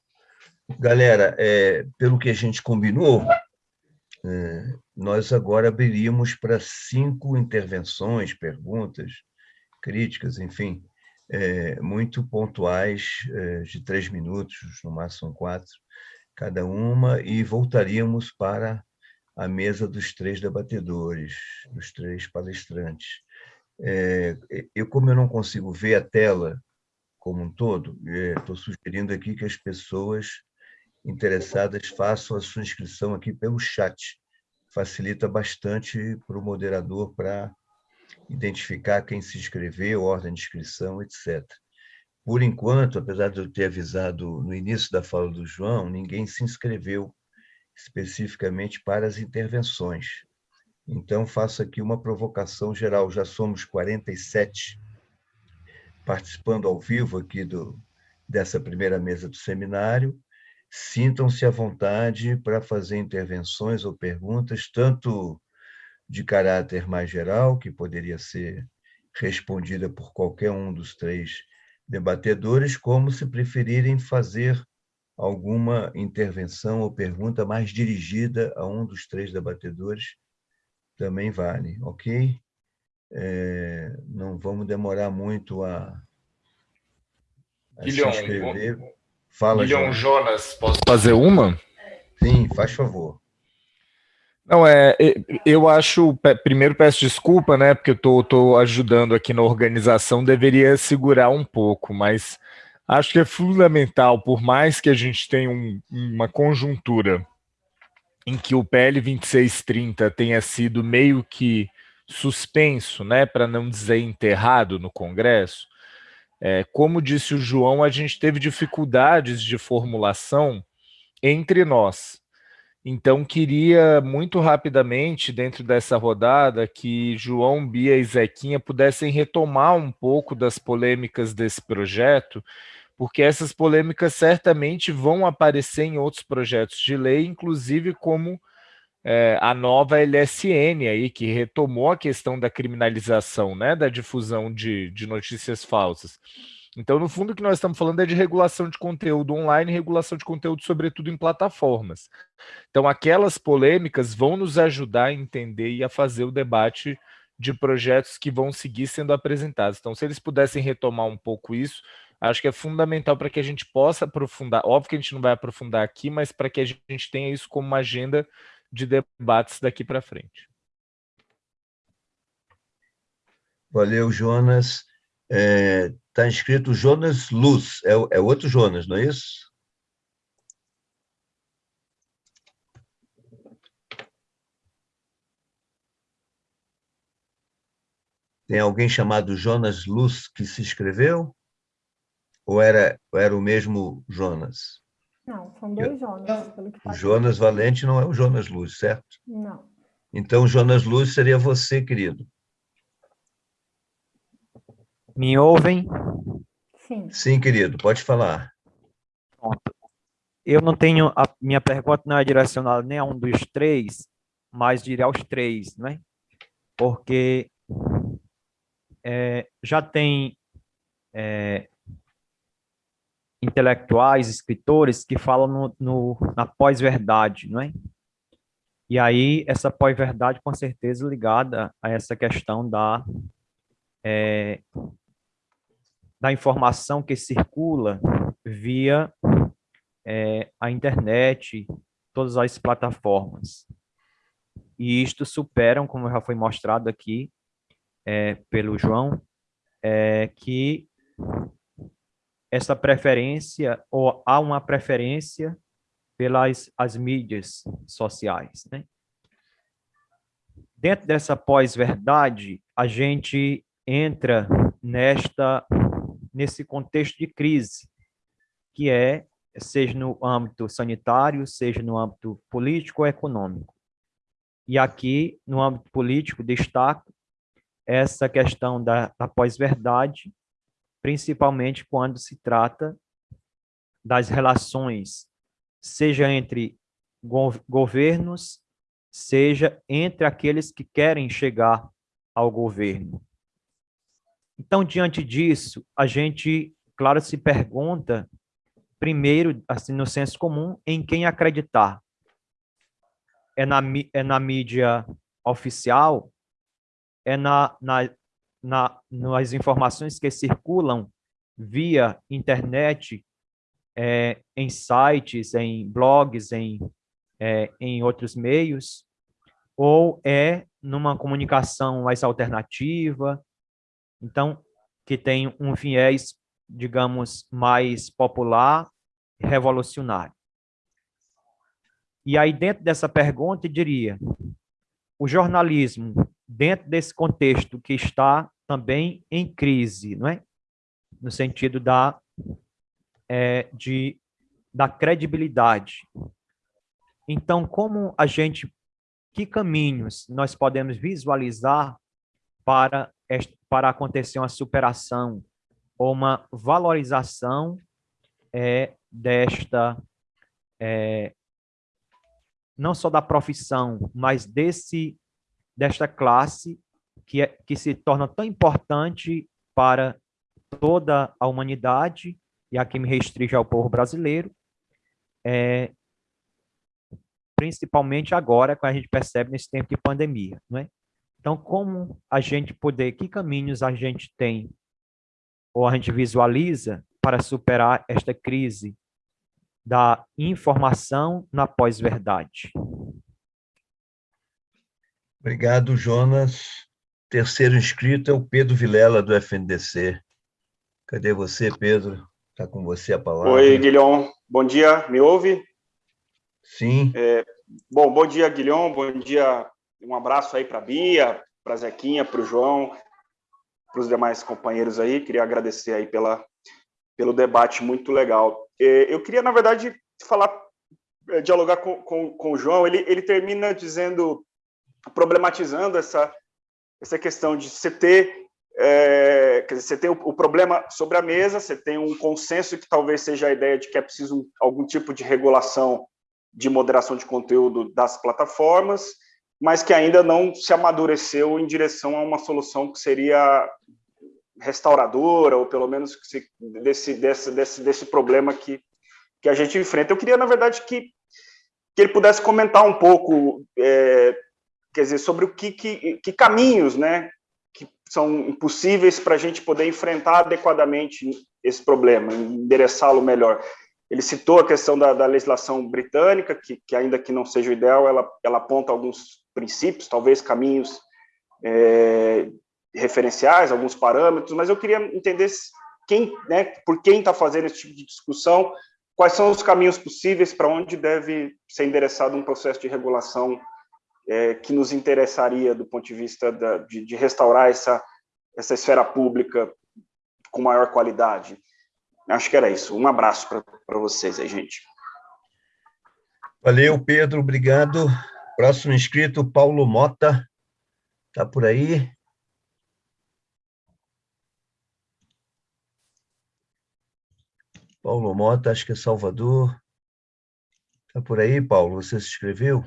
Galera, é, pelo que a gente combinou, é, nós agora abriríamos para cinco intervenções, perguntas, críticas, enfim, é, muito pontuais, é, de três minutos, no máximo quatro, cada uma, e voltaríamos para a mesa dos três debatedores, dos três palestrantes. É, eu, como eu não consigo ver a tela como um todo, estou sugerindo aqui que as pessoas interessadas façam a sua inscrição aqui pelo chat. Facilita bastante para o moderador para identificar quem se inscreveu, ordem de inscrição, etc. Por enquanto, apesar de eu ter avisado no início da fala do João, ninguém se inscreveu especificamente para as intervenções. Então, faço aqui uma provocação geral. Já somos 47 participando ao vivo aqui do, dessa primeira mesa do seminário. Sintam-se à vontade para fazer intervenções ou perguntas, tanto de caráter mais geral, que poderia ser respondida por qualquer um dos três debatedores, como se preferirem fazer alguma intervenção ou pergunta mais dirigida a um dos três debatedores, também vale, ok? É, não vamos demorar muito a, a se inscrever. Fala. Jonas, posso fazer uma? Sim, faz favor. Não, é, eu acho, primeiro peço desculpa, né, porque eu tô, tô ajudando aqui na organização, deveria segurar um pouco, mas acho que é fundamental, por mais que a gente tenha um, uma conjuntura em que o PL 2630 tenha sido meio que suspenso, né, para não dizer enterrado no Congresso, é, como disse o João, a gente teve dificuldades de formulação entre nós. Então, queria muito rapidamente, dentro dessa rodada, que João, Bia e Zequinha pudessem retomar um pouco das polêmicas desse projeto, porque essas polêmicas certamente vão aparecer em outros projetos de lei, inclusive como é, a nova LSN aí, que retomou a questão da criminalização, né, da difusão de, de notícias falsas. Então, no fundo, o que nós estamos falando é de regulação de conteúdo online, regulação de conteúdo, sobretudo em plataformas. Então, aquelas polêmicas vão nos ajudar a entender e a fazer o debate de projetos que vão seguir sendo apresentados. Então, se eles pudessem retomar um pouco isso, acho que é fundamental para que a gente possa aprofundar. Óbvio que a gente não vai aprofundar aqui, mas para que a gente tenha isso como uma agenda de debates daqui para frente. Valeu, Jonas. Está é, tá escrito Jonas Luz, é, é outro Jonas, não é isso? Tem alguém chamado Jonas Luz que se inscreveu? Ou era, ou era o mesmo Jonas? Não, são dois Jonas. O Jonas Valente não é o Jonas Luz, certo? Não. Então, Jonas Luz seria você, querido. Me ouvem? Sim. Sim, querido, pode falar. Eu não tenho, a minha pergunta não é direcionada nem a um dos três, mas diria aos três, né? Porque é, já tem é, intelectuais, escritores que falam no, no na pós-verdade, não é? E aí, essa pós-verdade, com certeza, ligada a essa questão da, é, da informação que circula via é, a internet, todas as plataformas. E isto superam, como já foi mostrado aqui é, pelo João, é, que essa preferência, ou há uma preferência pelas as mídias sociais. Né? Dentro dessa pós-verdade, a gente entra nesta nesse contexto de crise, que é, seja no âmbito sanitário, seja no âmbito político ou econômico. E aqui, no âmbito político, destaco essa questão da, da pós-verdade, principalmente quando se trata das relações, seja entre governos, seja entre aqueles que querem chegar ao governo. Então, diante disso, a gente, claro, se pergunta, primeiro, assim, no senso comum, em quem acreditar. É na, é na mídia oficial? É na, na, na, nas informações que circulam via internet, é, em sites, em blogs, em, é, em outros meios? Ou é numa comunicação mais alternativa, então, que tem um viés, digamos, mais popular, revolucionário. E aí, dentro dessa pergunta, eu diria, o jornalismo, dentro desse contexto que está também em crise, não é? No sentido da, é, de, da credibilidade. Então, como a gente, que caminhos nós podemos visualizar para para acontecer uma superação ou uma valorização é, desta, é, não só da profissão, mas desse, desta classe que, é, que se torna tão importante para toda a humanidade, e aqui me restringe ao povo brasileiro, é, principalmente agora, que a gente percebe nesse tempo de pandemia. Não é? Então, como a gente poder, que caminhos a gente tem, ou a gente visualiza para superar esta crise da informação na pós-verdade? Obrigado, Jonas. Terceiro inscrito é o Pedro Vilela, do FNDC. Cadê você, Pedro? Está com você a palavra. Oi, Guilhom. Bom dia, me ouve? Sim. É, bom, bom dia, Guilhom. Bom dia, um abraço aí para a Bia, para a Zequinha, para o João, para os demais companheiros aí. Queria agradecer aí pela, pelo debate muito legal. Eu queria, na verdade, falar, eh, dialogar com, com, com o João. Ele, ele termina dizendo, problematizando essa, essa questão de você ter é, quer dizer, você tem o, o, problema sobre a mesa, você tem um consenso que talvez seja a ideia de que é preciso algum tipo de regulação de moderação de conteúdo das plataformas, mas que ainda não se amadureceu em direção a uma solução que seria restauradora, ou pelo menos desse, desse, desse, desse problema que, que a gente enfrenta. Eu queria, na verdade, que, que ele pudesse comentar um pouco, é, quer dizer, sobre o que, que, que caminhos né, que são possíveis para a gente poder enfrentar adequadamente esse problema, endereçá-lo melhor. Ele citou a questão da, da legislação britânica, que, que, ainda que não seja o ideal, ela, ela aponta alguns princípios, talvez caminhos é, referenciais, alguns parâmetros, mas eu queria entender quem, né, por quem está fazendo esse tipo de discussão, quais são os caminhos possíveis para onde deve ser endereçado um processo de regulação é, que nos interessaria do ponto de vista da, de, de restaurar essa, essa esfera pública com maior qualidade. Acho que era isso. Um abraço para vocês aí, gente. Valeu, Pedro. Obrigado. Próximo inscrito, Paulo Mota. Está por aí? Paulo Mota, acho que é Salvador. Está por aí, Paulo? Você se inscreveu?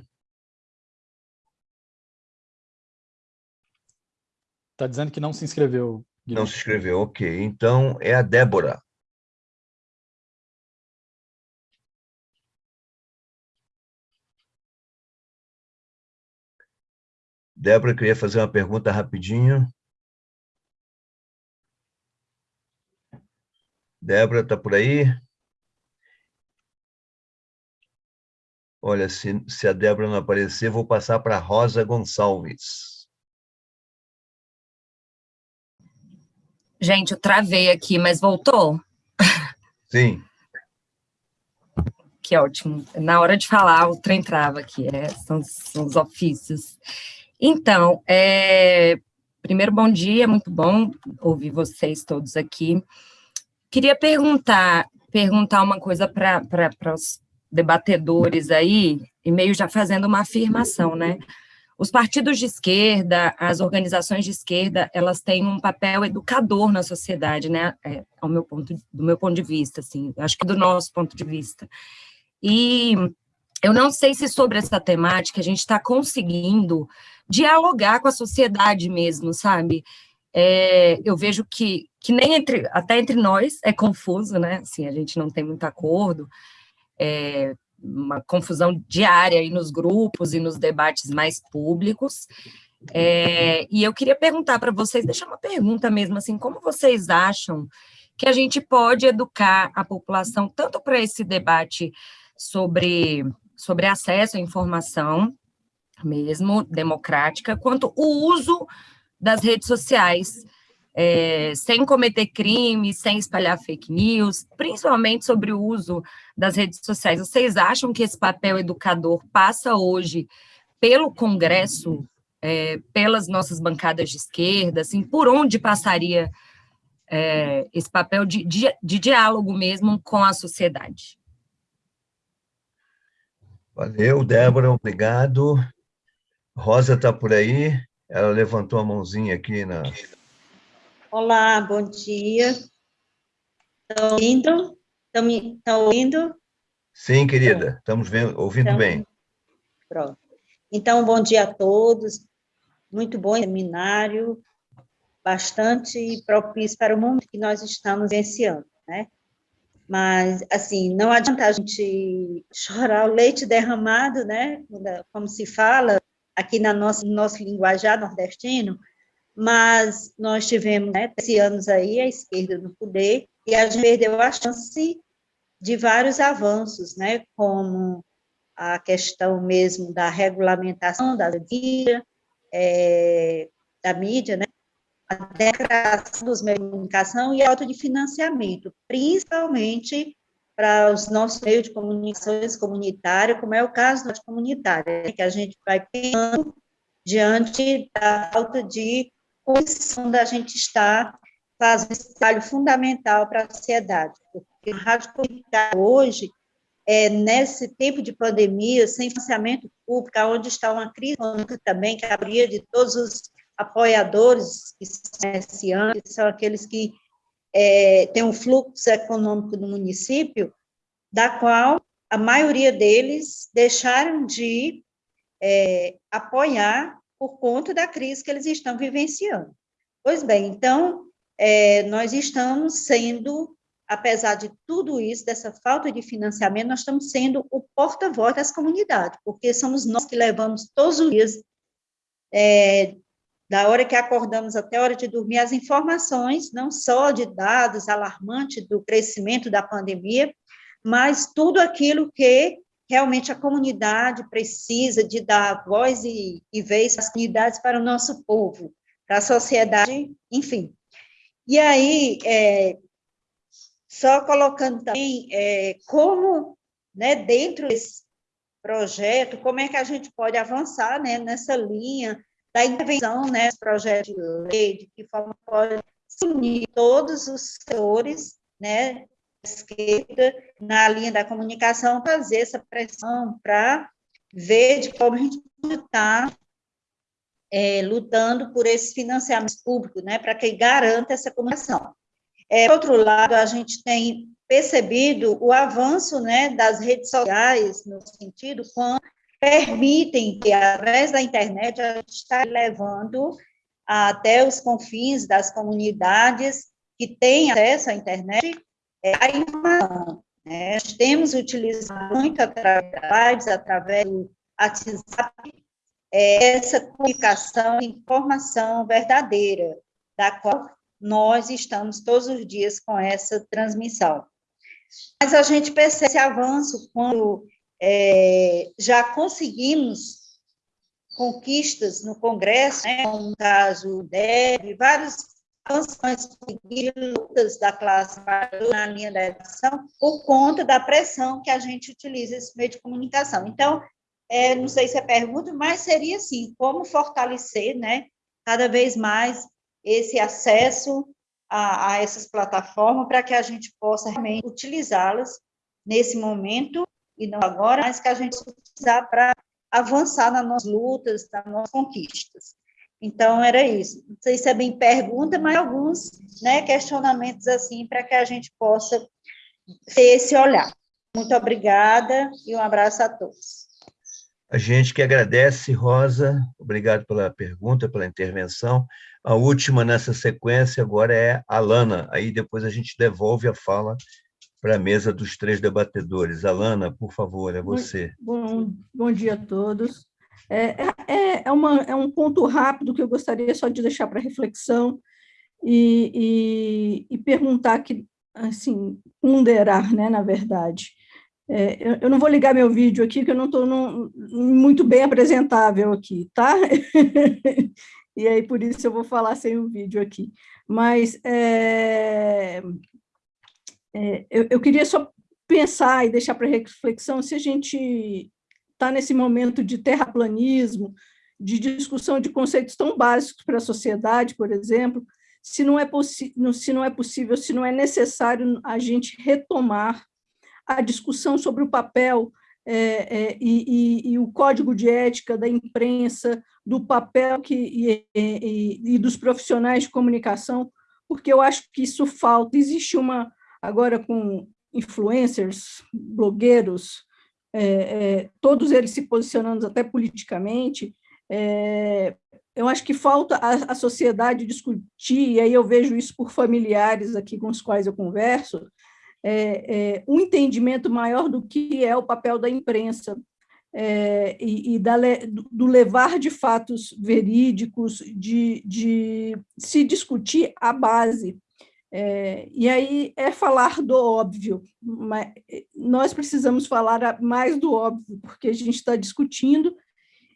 Está dizendo que não se inscreveu. Guilherme. Não se inscreveu, ok. Então, é a Débora. Débora, queria fazer uma pergunta rapidinho. Débora, está por aí? Olha, se, se a Débora não aparecer, vou passar para a Rosa Gonçalves. Gente, eu travei aqui, mas voltou? Sim. Que ótimo. Na hora de falar, o trem trava aqui, é, são, são os ofícios. Então, é, primeiro, bom dia, muito bom ouvir vocês todos aqui. Queria perguntar, perguntar uma coisa para os debatedores aí, e meio já fazendo uma afirmação, né? Os partidos de esquerda, as organizações de esquerda, elas têm um papel educador na sociedade, né? É, ao meu ponto, do meu ponto de vista, assim, acho que do nosso ponto de vista. E eu não sei se sobre essa temática a gente está conseguindo dialogar com a sociedade mesmo, sabe? É, eu vejo que, que nem entre, até entre nós é confuso, né? Assim, a gente não tem muito acordo. É, uma confusão diária aí nos grupos e nos debates mais públicos. É, e eu queria perguntar para vocês, deixar uma pergunta mesmo, assim, como vocês acham que a gente pode educar a população tanto para esse debate sobre, sobre acesso à informação mesmo, democrática, quanto o uso das redes sociais, é, sem cometer crimes, sem espalhar fake news, principalmente sobre o uso das redes sociais. Vocês acham que esse papel educador passa hoje pelo Congresso, é, pelas nossas bancadas de esquerda, assim, por onde passaria é, esse papel de, de, de diálogo mesmo com a sociedade? Valeu, Débora, obrigado. Rosa está por aí, ela levantou a mãozinha aqui na, Olá, bom dia. Estão ouvindo? Estão, me, estão ouvindo? Sim, querida, estamos vendo, ouvindo então, bem. Pronto. Então, bom dia a todos. Muito bom seminário, bastante propício para o momento que nós estamos vivenciando, né? Mas, assim, não adianta a gente chorar o leite derramado, né? Como se fala aqui na nossa, no nosso linguajar nordestino, mas nós tivemos, né, esse anos aí, a esquerda no poder, e a gente perdeu a chance de vários avanços, né, como a questão mesmo da regulamentação da mídia, é, da mídia, né, a declaração dos meios de comunicação e a auto de financiamento, principalmente para os nossos meios de comunicações comunitárias, como é o caso da comunitária, né, que a gente vai pensando diante da falta de condição da gente estar fazendo esse trabalho fundamental para a sociedade, porque a rádio comunitária hoje, é, nesse tempo de pandemia, sem financiamento público, onde está uma crise econômica também, que abria de todos os apoiadores que são que são aqueles que é, têm um fluxo econômico do município, da qual a maioria deles deixaram de é, apoiar por conta da crise que eles estão vivenciando. Pois bem, então, é, nós estamos sendo, apesar de tudo isso, dessa falta de financiamento, nós estamos sendo o porta-voz das comunidades, porque somos nós que levamos todos os dias, é, da hora que acordamos até a hora de dormir, as informações, não só de dados alarmantes do crescimento da pandemia, mas tudo aquilo que realmente a comunidade precisa de dar voz e, e vez às comunidades para o nosso povo, para a sociedade, enfim. E aí, é, só colocando também é, como, né, dentro desse projeto, como é que a gente pode avançar né, nessa linha da intervenção nesse né, projeto de lei, de que forma pode unir todos os setores né, esquerda, na linha da comunicação, fazer essa pressão para ver de como a gente está é, lutando por esse financiamento público, né, para que garanta essa comunicação. É, por outro lado, a gente tem percebido o avanço né, das redes sociais, no sentido quando permitem que, através da internet, a gente está levando até os confins das comunidades que têm acesso à internet é a informação. Né? Nós temos utilizado muito através através do WhatsApp, é, essa comunicação, informação verdadeira, da qual nós estamos todos os dias com essa transmissão. Mas a gente percebe esse avanço quando é, já conseguimos conquistas no Congresso, né, como o caso DEB, vários canções de lutas da classe na linha da educação por conta da pressão que a gente utiliza esse meio de comunicação. Então, é, não sei se é pergunta, mas seria assim, como fortalecer, né, cada vez mais esse acesso a, a essas plataformas para que a gente possa realmente utilizá-las nesse momento e não agora, mas que a gente utilizar para avançar nas nossas lutas, nas nossas conquistas. Então, era isso. Não sei se é bem pergunta, mas alguns né, questionamentos assim para que a gente possa ter esse olhar. Muito obrigada e um abraço a todos. A gente que agradece, Rosa, obrigado pela pergunta, pela intervenção. A última nessa sequência agora é a Lana, aí depois a gente devolve a fala para a mesa dos três debatedores. Alana, por favor, é você. Bom, bom dia a todos. É, é, é, uma, é um ponto rápido que eu gostaria só de deixar para reflexão e, e, e, perguntar que, assim, ponderar, né, na verdade. É, eu, eu, não vou ligar meu vídeo aqui, que eu não estou muito bem apresentável aqui, tá? e aí, por isso, eu vou falar sem o vídeo aqui. Mas é, é, eu, eu queria só pensar e deixar para reflexão se a gente está nesse momento de terraplanismo, de discussão de conceitos tão básicos para a sociedade, por exemplo, se não é, se não é possível, se não é necessário a gente retomar a discussão sobre o papel é, é, e, e, e, o código de ética da imprensa, do papel que, e, e, dos profissionais de comunicação, porque eu acho que isso falta. Existe uma, agora com influencers, blogueiros, é, é, todos eles se posicionando até politicamente, é, eu acho que falta a, a, sociedade discutir, e aí eu vejo isso por familiares aqui com os quais eu converso, é, é, um entendimento maior do que é o papel da imprensa, é, e, e da, do levar de fatos verídicos, de, de se discutir a base é, e aí é falar do óbvio, mas eh, nós precisamos falar mais do óbvio, porque a gente está discutindo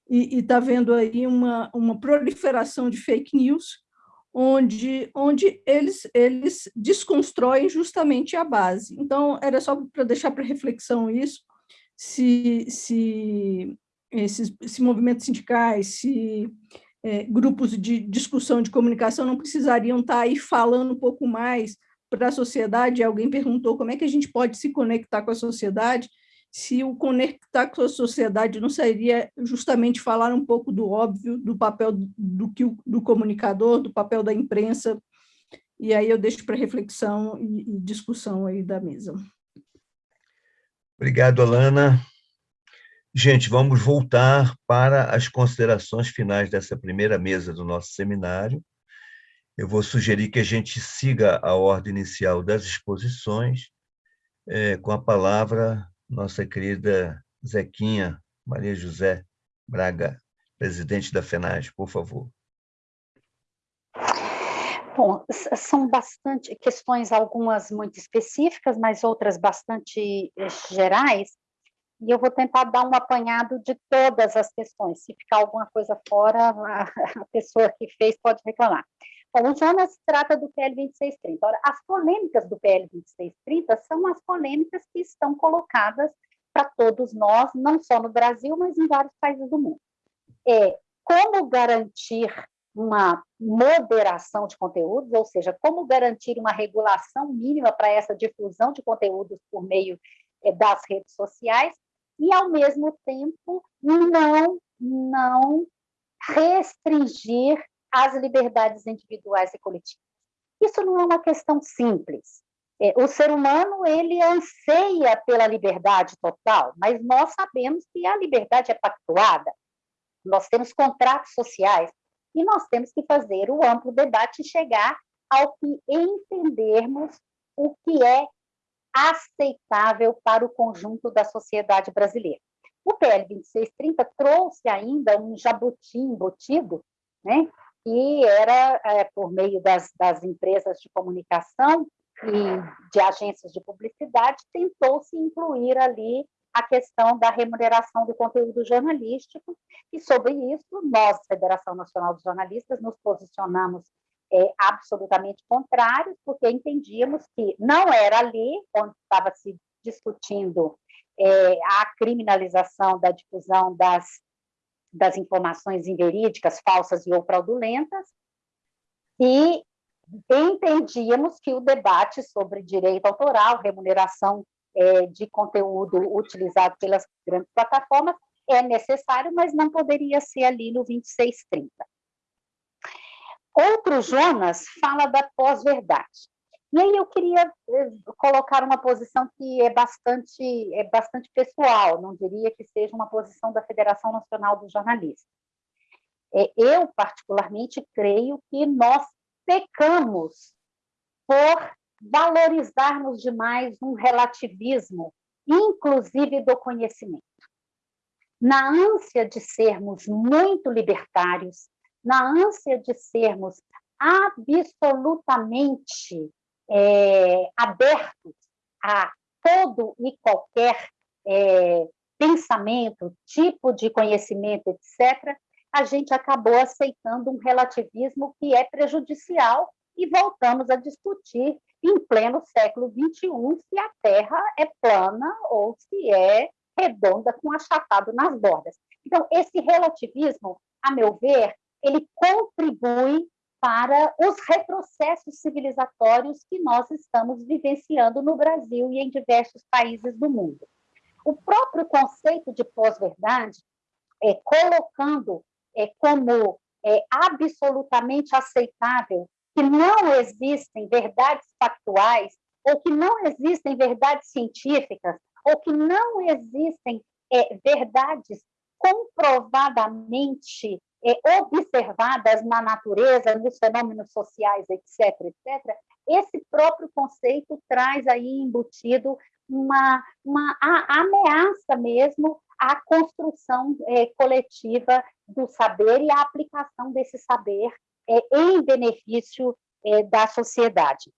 e está vendo aí uma, uma proliferação de fake news, onde, onde eles, eles desconstroem justamente a base. Então, era só para deixar para reflexão isso, se, se esses, esses movimentos sindicais, se é, grupos de discussão de comunicação não precisariam estar aí falando um pouco mais para a sociedade. Alguém perguntou como é que a gente pode se conectar com a sociedade, se o conectar com a sociedade não seria justamente falar um pouco do óbvio, do papel do, do, do comunicador, do papel da imprensa, e aí eu deixo para reflexão e, e discussão aí da mesa. Obrigado, Alana. Gente, vamos voltar para as considerações finais dessa primeira mesa do nosso seminário. Eu vou sugerir que a gente siga a ordem inicial das exposições, é, com a palavra nossa querida Zequinha Maria José Braga, presidente da FENAGE, por favor. Bom, são bastante questões, algumas muito específicas, mas outras bastante eh, gerais, e eu vou tentar dar um apanhado de todas as questões. Se ficar alguma coisa fora, a pessoa que fez pode reclamar. Bom, o Jonas trata do PL 2630. Ora, as polêmicas do PL 2630 são as polêmicas que estão colocadas para todos nós, não só no Brasil, mas em vários países do mundo. É como garantir uma moderação de conteúdos, ou seja, como garantir uma regulação mínima para essa difusão de conteúdos por meio é, das redes sociais, e, ao mesmo tempo, não, não restringir as liberdades individuais e coletivas. Isso não é uma questão simples. É, o ser humano ele anseia pela liberdade total, mas nós sabemos que a liberdade é pactuada. Nós temos contratos sociais e nós temos que fazer o amplo debate e chegar ao que entendermos o que é aceitável para o conjunto da sociedade brasileira. O PL 2630 trouxe ainda um jabuti embutido, né, que era, é, por meio das, das empresas de comunicação e de agências de publicidade, tentou-se incluir ali a questão da remuneração do conteúdo jornalístico, e sobre isso, nós, Federação Nacional dos Jornalistas, nos posicionamos é, absolutamente contrários, porque entendíamos que não era ali onde estava se discutindo é, a criminalização da difusão das, das informações inverídicas, falsas e ou fraudulentas, e entendíamos que o debate sobre direito autoral, remuneração é, de conteúdo utilizado pelas grandes plataformas é necessário, mas não poderia ser ali no 2630. Outro Jonas fala da pós-verdade. E aí eu queria eh, colocar uma posição que é bastante, é bastante pessoal, não diria que seja uma posição da Federação Nacional dos Jornalistas. É, eu, particularmente, creio que nós pecamos por valorizarmos demais um relativismo, inclusive do conhecimento. Na ânsia de sermos muito libertários, na ânsia de sermos absolutamente é, abertos a todo e qualquer é, pensamento, tipo de conhecimento, etc., a gente acabou aceitando um relativismo que é prejudicial e voltamos a discutir em pleno século XXI se a Terra é plana ou se é redonda com achatado nas bordas. Então, esse relativismo, a meu ver, ele contribui para os retrocessos civilizatórios que nós estamos vivenciando no Brasil e em diversos países do mundo. O próprio conceito de pós-verdade, é, colocando é, como é, absolutamente aceitável que não existem verdades factuais, ou que não existem verdades científicas, ou que não existem é, verdades comprovadamente é, observadas na natureza, nos fenômenos sociais, etc., etc., esse próprio conceito traz aí embutido uma, uma ameaça mesmo à construção é, coletiva do saber e à aplicação desse saber é, em benefício é, da sociedade.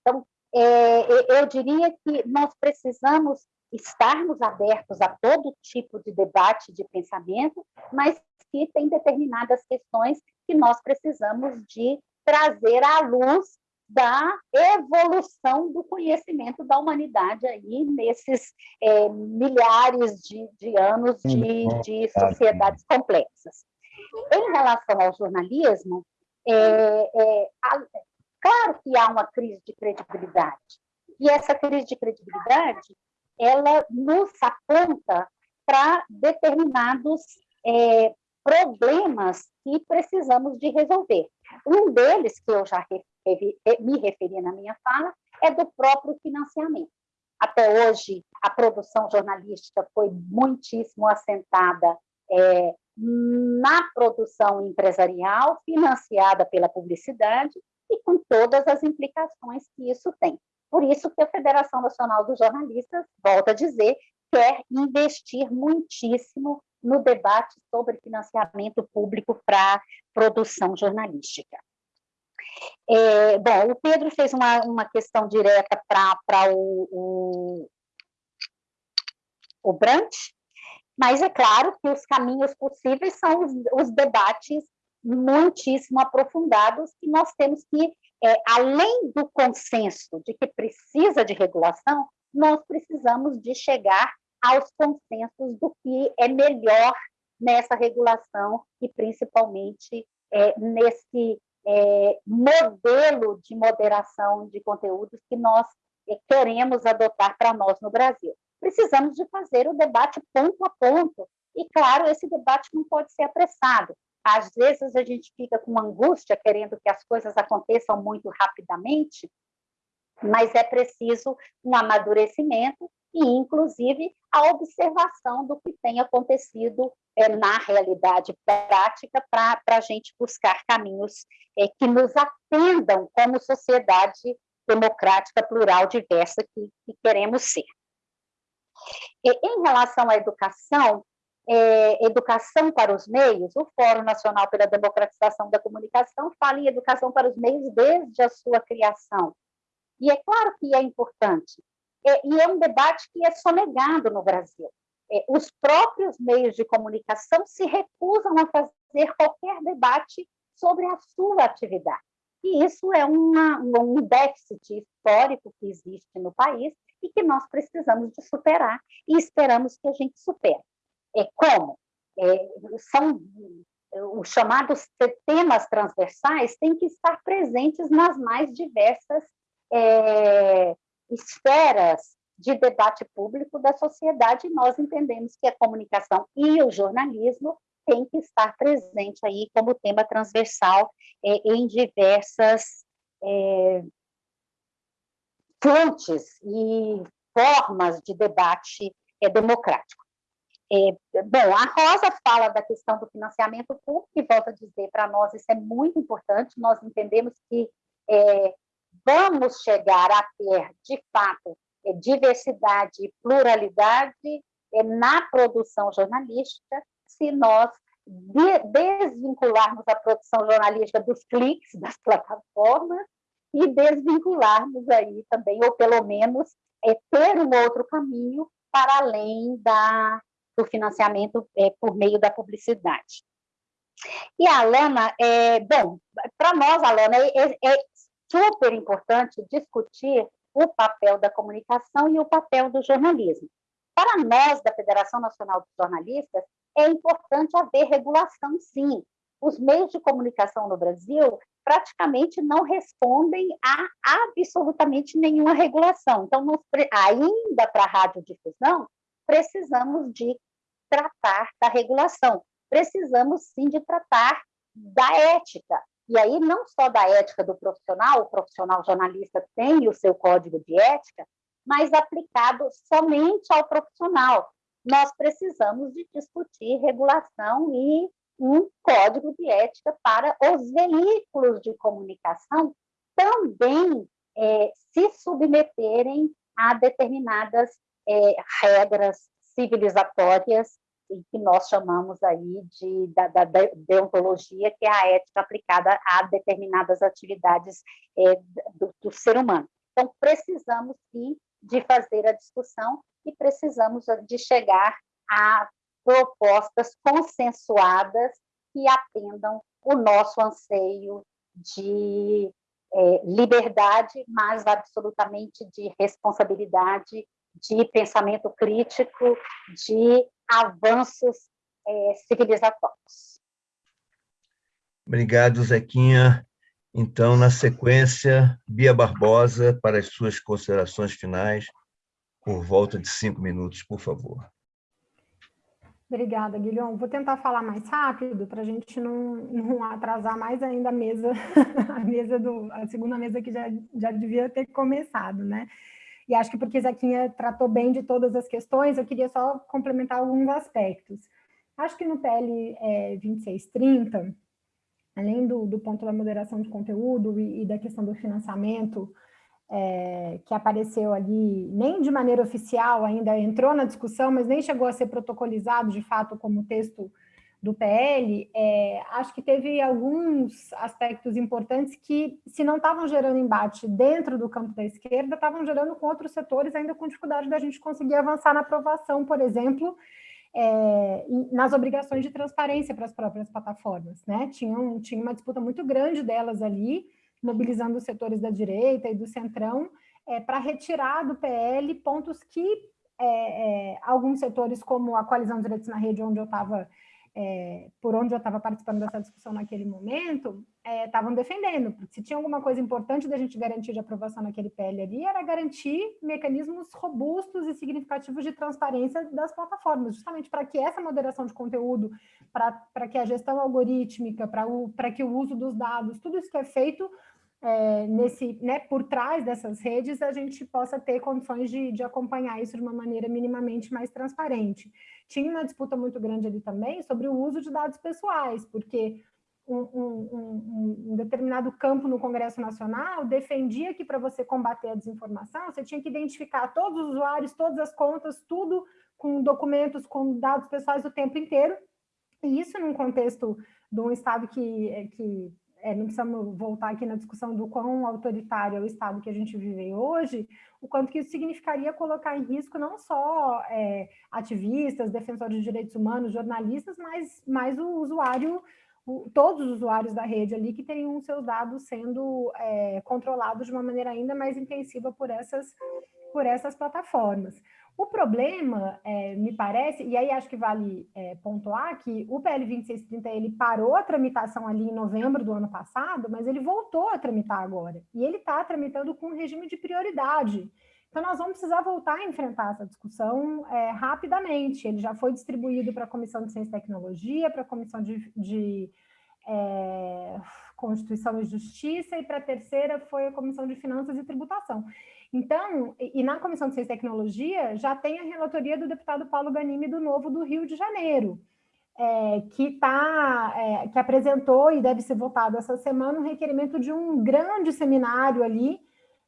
Então, é, eu diria que nós precisamos estarmos abertos a todo tipo de debate, de pensamento, mas que tem determinadas questões que nós precisamos de trazer à luz da evolução do conhecimento da humanidade aí nesses é, milhares de, de anos de, de, sociedades complexas. Em relação ao jornalismo, é, é, a, claro que há uma crise de credibilidade, e essa crise de credibilidade ela nos aponta para determinados é, problemas que precisamos de resolver. Um deles, que eu já referi, me referi na minha fala, é do próprio financiamento. Até hoje, a produção jornalística foi muitíssimo assentada é, na produção empresarial, financiada pela publicidade e com todas as implicações que isso tem. Por isso que a Federação Nacional dos Jornalistas, volta a dizer, quer investir muitíssimo no debate sobre financiamento público para produção jornalística. É, bom, o Pedro fez uma, uma questão direta para o, o, o Brandt, mas é claro que os caminhos possíveis são os, os debates muitíssimo aprofundados que nós temos que, é, além do consenso de que precisa de regulação, nós precisamos de chegar aos consensos do que é melhor nessa regulação e principalmente é, nesse é, modelo de moderação de conteúdos que nós é, queremos adotar para nós no Brasil. Precisamos de fazer o debate ponto a ponto e, claro, esse debate não pode ser apressado. Às vezes a gente fica com angústia querendo que as coisas aconteçam muito rapidamente, mas é preciso um amadurecimento e, inclusive, a observação do que tem acontecido é, na realidade prática para a gente buscar caminhos é, que nos atendam como sociedade democrática, plural, diversa que, que queremos ser. E, em relação à educação, é, educação para os meios, o Fórum Nacional pela Democratização da Comunicação fala em educação para os meios desde a sua criação. E é claro que é importante, é, e é um debate que é sonegado no Brasil. É, os próprios meios de comunicação se recusam a fazer qualquer debate sobre a sua atividade. E isso é uma, um déficit histórico que existe no país e que nós precisamos de superar e esperamos que a gente supere. É, como? É, são os chamados temas transversais têm que estar presentes nas mais diversas é, esferas de debate público da sociedade. Nós entendemos que a comunicação e o jornalismo têm que estar presente aí como tema transversal é, em diversas é, fontes e formas de debate é, democrático. É, bom, a Rosa fala da questão do financiamento público, e volto a dizer, para nós isso é muito importante, nós entendemos que é, vamos chegar a ter, de fato, é, diversidade e pluralidade é, na produção jornalística, se nós de, desvincularmos a produção jornalística dos cliques das plataformas e desvincularmos aí também, ou pelo menos é, ter um outro caminho para além da, do financiamento é, por meio da publicidade. E a Alana, é, bom, para nós, Alana, é, é, super importante discutir o papel da comunicação e o papel do jornalismo. Para nós, da Federação Nacional dos Jornalistas, é importante haver regulação, sim. Os meios de comunicação no Brasil praticamente não respondem a absolutamente nenhuma regulação. Então, nós, ainda para a radiodifusão, precisamos de tratar da regulação. Precisamos, sim, de tratar da ética. E aí, não só da ética do profissional, o profissional jornalista tem o seu código de ética, mas aplicado somente ao profissional. Nós precisamos de discutir regulação e um código de ética para os veículos de comunicação também é, se submeterem a determinadas é, regras civilizatórias que nós chamamos aí de, da, da, deontologia, que é a ética aplicada a determinadas atividades é, do, do, ser humano. Então, precisamos, sim, de fazer a discussão e precisamos de chegar a propostas consensuadas que atendam o nosso anseio de é, liberdade, mas absolutamente de responsabilidade de pensamento crítico, de avanços é, civilizatórios. Obrigado, Zequinha. Então, na sequência, Bia Barbosa, para as suas considerações finais, por volta de cinco minutos, por favor. Obrigada, Guilherme. Vou tentar falar mais rápido para a gente não, não, atrasar mais ainda a mesa, a mesa do, a segunda mesa que já, já devia ter começado, né? E acho que porque Zequinha tratou bem de todas as questões, eu queria só complementar alguns aspectos. Acho que no PL é, 2630, além do, do, ponto da moderação de conteúdo e, e da questão do financiamento, é, que apareceu ali, nem de maneira oficial ainda entrou na discussão, mas nem chegou a ser protocolizado de fato como texto do PL, é, acho que teve alguns aspectos importantes que, se não estavam gerando embate dentro do campo da esquerda, estavam gerando com outros setores, ainda com dificuldade da gente conseguir avançar na aprovação, por exemplo, é, nas obrigações de transparência para as próprias plataformas. Né? Tinha, um, tinha uma disputa muito grande delas ali, mobilizando os setores da direita e do centrão, é, para retirar do PL pontos que é, é, alguns setores, como a Coalizão de Direitos na Rede, onde eu estava é, por onde eu estava participando dessa discussão naquele momento, estavam é, defendendo, porque se tinha alguma coisa importante da gente garantir de aprovação naquele PL ali, era garantir mecanismos robustos e significativos de transparência das plataformas, justamente para que essa moderação de conteúdo, para que a gestão algorítmica, para que o uso dos dados, tudo isso que é feito é, nesse, né, por trás dessas redes, a gente possa ter condições de, de acompanhar isso de uma maneira minimamente mais transparente. Tinha uma disputa muito grande ali também sobre o uso de dados pessoais, porque um, um, um, determinado campo no Congresso Nacional defendia que para você combater a desinformação, você tinha que identificar todos os usuários, todas as contas, tudo com documentos, com dados pessoais o tempo inteiro, e isso num contexto de um Estado que, que é, não precisamos voltar aqui na discussão do quão autoritário é o Estado que a gente vive hoje, o quanto que isso significaria colocar em risco não só é, ativistas, defensores de direitos humanos, jornalistas, mas, mas o usuário, o, todos os usuários da rede ali que teriam seus dados sendo é, controlados de uma maneira ainda mais intensiva por essas, por essas plataformas. O problema, é, me parece, e aí acho que vale é, pontuar que o PL 2630 ele parou a tramitação ali em novembro do ano passado, mas ele voltou a tramitar agora. E ele está tramitando com regime de prioridade. Então, nós vamos precisar voltar a enfrentar essa discussão é, rapidamente. Ele já foi distribuído para a Comissão de Ciência e Tecnologia, para a Comissão de, de é, Constituição e Justiça, e para a terceira foi a Comissão de Finanças e Tributação. Então, e na Comissão de Ciência e Tecnologia já tem a relatoria do deputado Paulo Ganimi do Novo do Rio de Janeiro, é, que, tá, é, que apresentou e deve ser votado essa semana um requerimento de um grande seminário ali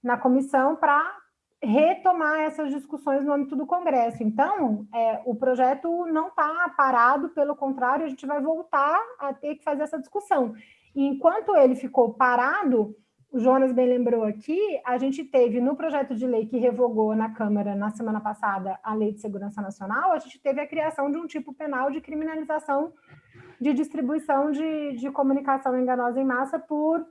na comissão para retomar essas discussões no âmbito do Congresso. Então, é, o projeto não está parado, pelo contrário, a gente vai voltar a ter que fazer essa discussão. Enquanto ele ficou parado, o Jonas bem lembrou aqui, a gente teve no projeto de lei que revogou na Câmara na semana passada a Lei de Segurança Nacional, a gente teve a criação de um tipo penal de criminalização de distribuição de, de comunicação enganosa em massa por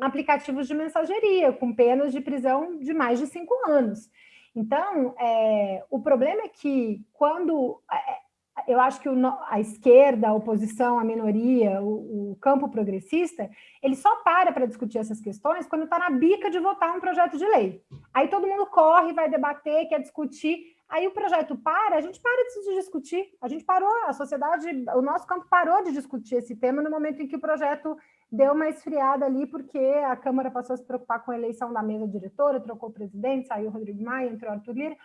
aplicativos de mensageria, com penas de prisão de mais de cinco anos. Então, é, o problema é que quando é, eu acho que o, a esquerda, a oposição, a minoria, o, o campo progressista, ele só para para discutir essas questões quando está na bica de votar um projeto de lei. Aí todo mundo corre, vai debater, quer discutir. Aí o projeto para, a gente para de discutir. A gente parou, a sociedade, o nosso campo parou de discutir esse tema no momento em que o projeto deu uma esfriada ali, porque a Câmara passou a se preocupar com a eleição da mesa diretora, trocou o presidente, saiu o Rodrigo Maia, entrou o Arthur Lira.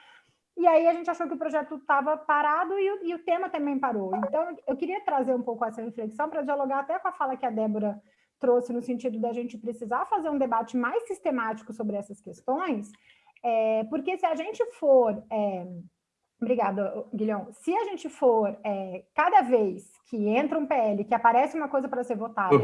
E aí a gente achou que o projeto estava parado e o, e o, tema também parou. Então, eu queria trazer um pouco essa reflexão para dialogar até com a fala que a Débora trouxe, no sentido da gente precisar fazer um debate mais sistemático sobre essas questões, é, porque se a gente for... É, Obrigada, Guilhão. Se a gente for, é, cada vez que entra um PL, que aparece uma coisa para ser votada,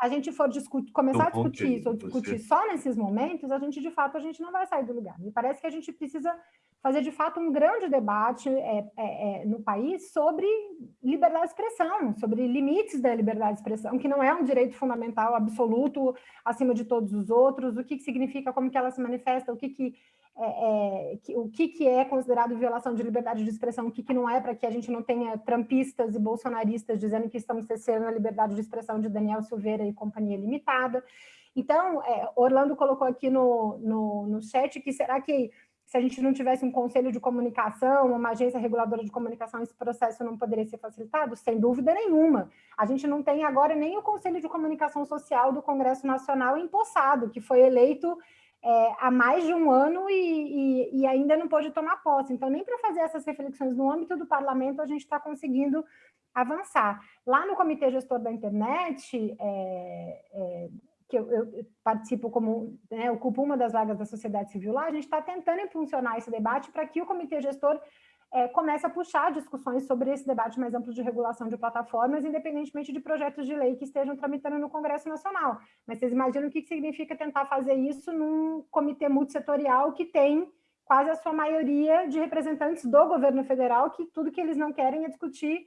a gente for discutir, começar a discutir isso, ou discutir só nesses momentos, a gente, de fato, a gente não vai sair do lugar. Me parece que a gente precisa fazer de fato um grande debate é, é, é, no país sobre liberdade de expressão, sobre limites da liberdade de expressão, que não é um direito fundamental absoluto acima de todos os outros, o que, que significa, como que ela se manifesta, o que, que, é, é que o que, que é considerado violação de liberdade de expressão, o que, que não é, para que a gente não tenha trampistas e bolsonaristas dizendo que estamos cessando a liberdade de expressão de Daniel Silveira e companhia limitada. Então, é, Orlando colocou aqui no, no, no chat que será que se a gente não tivesse um conselho de comunicação, uma agência reguladora de comunicação, esse processo não poderia ser facilitado? Sem dúvida nenhuma. A gente não tem agora nem o Conselho de Comunicação Social do Congresso Nacional empossado, que foi eleito é, há mais de um ano e, e, e, ainda não pôde tomar posse. Então, nem para fazer essas reflexões no âmbito do parlamento, a gente está conseguindo avançar. Lá no Comitê Gestor da Internet, é, é, que eu, eu participo como, né, ocupo uma das vagas da sociedade civil lá, a gente está tentando impulsionar esse debate para que o comitê gestor é, comece a puxar discussões sobre esse debate mais amplo de regulação de plataformas, independentemente de projetos de lei que estejam tramitando no Congresso Nacional. Mas vocês imaginam o que significa tentar fazer isso num comitê multissetorial que tem quase a sua maioria de representantes do governo federal, que tudo que eles não querem é discutir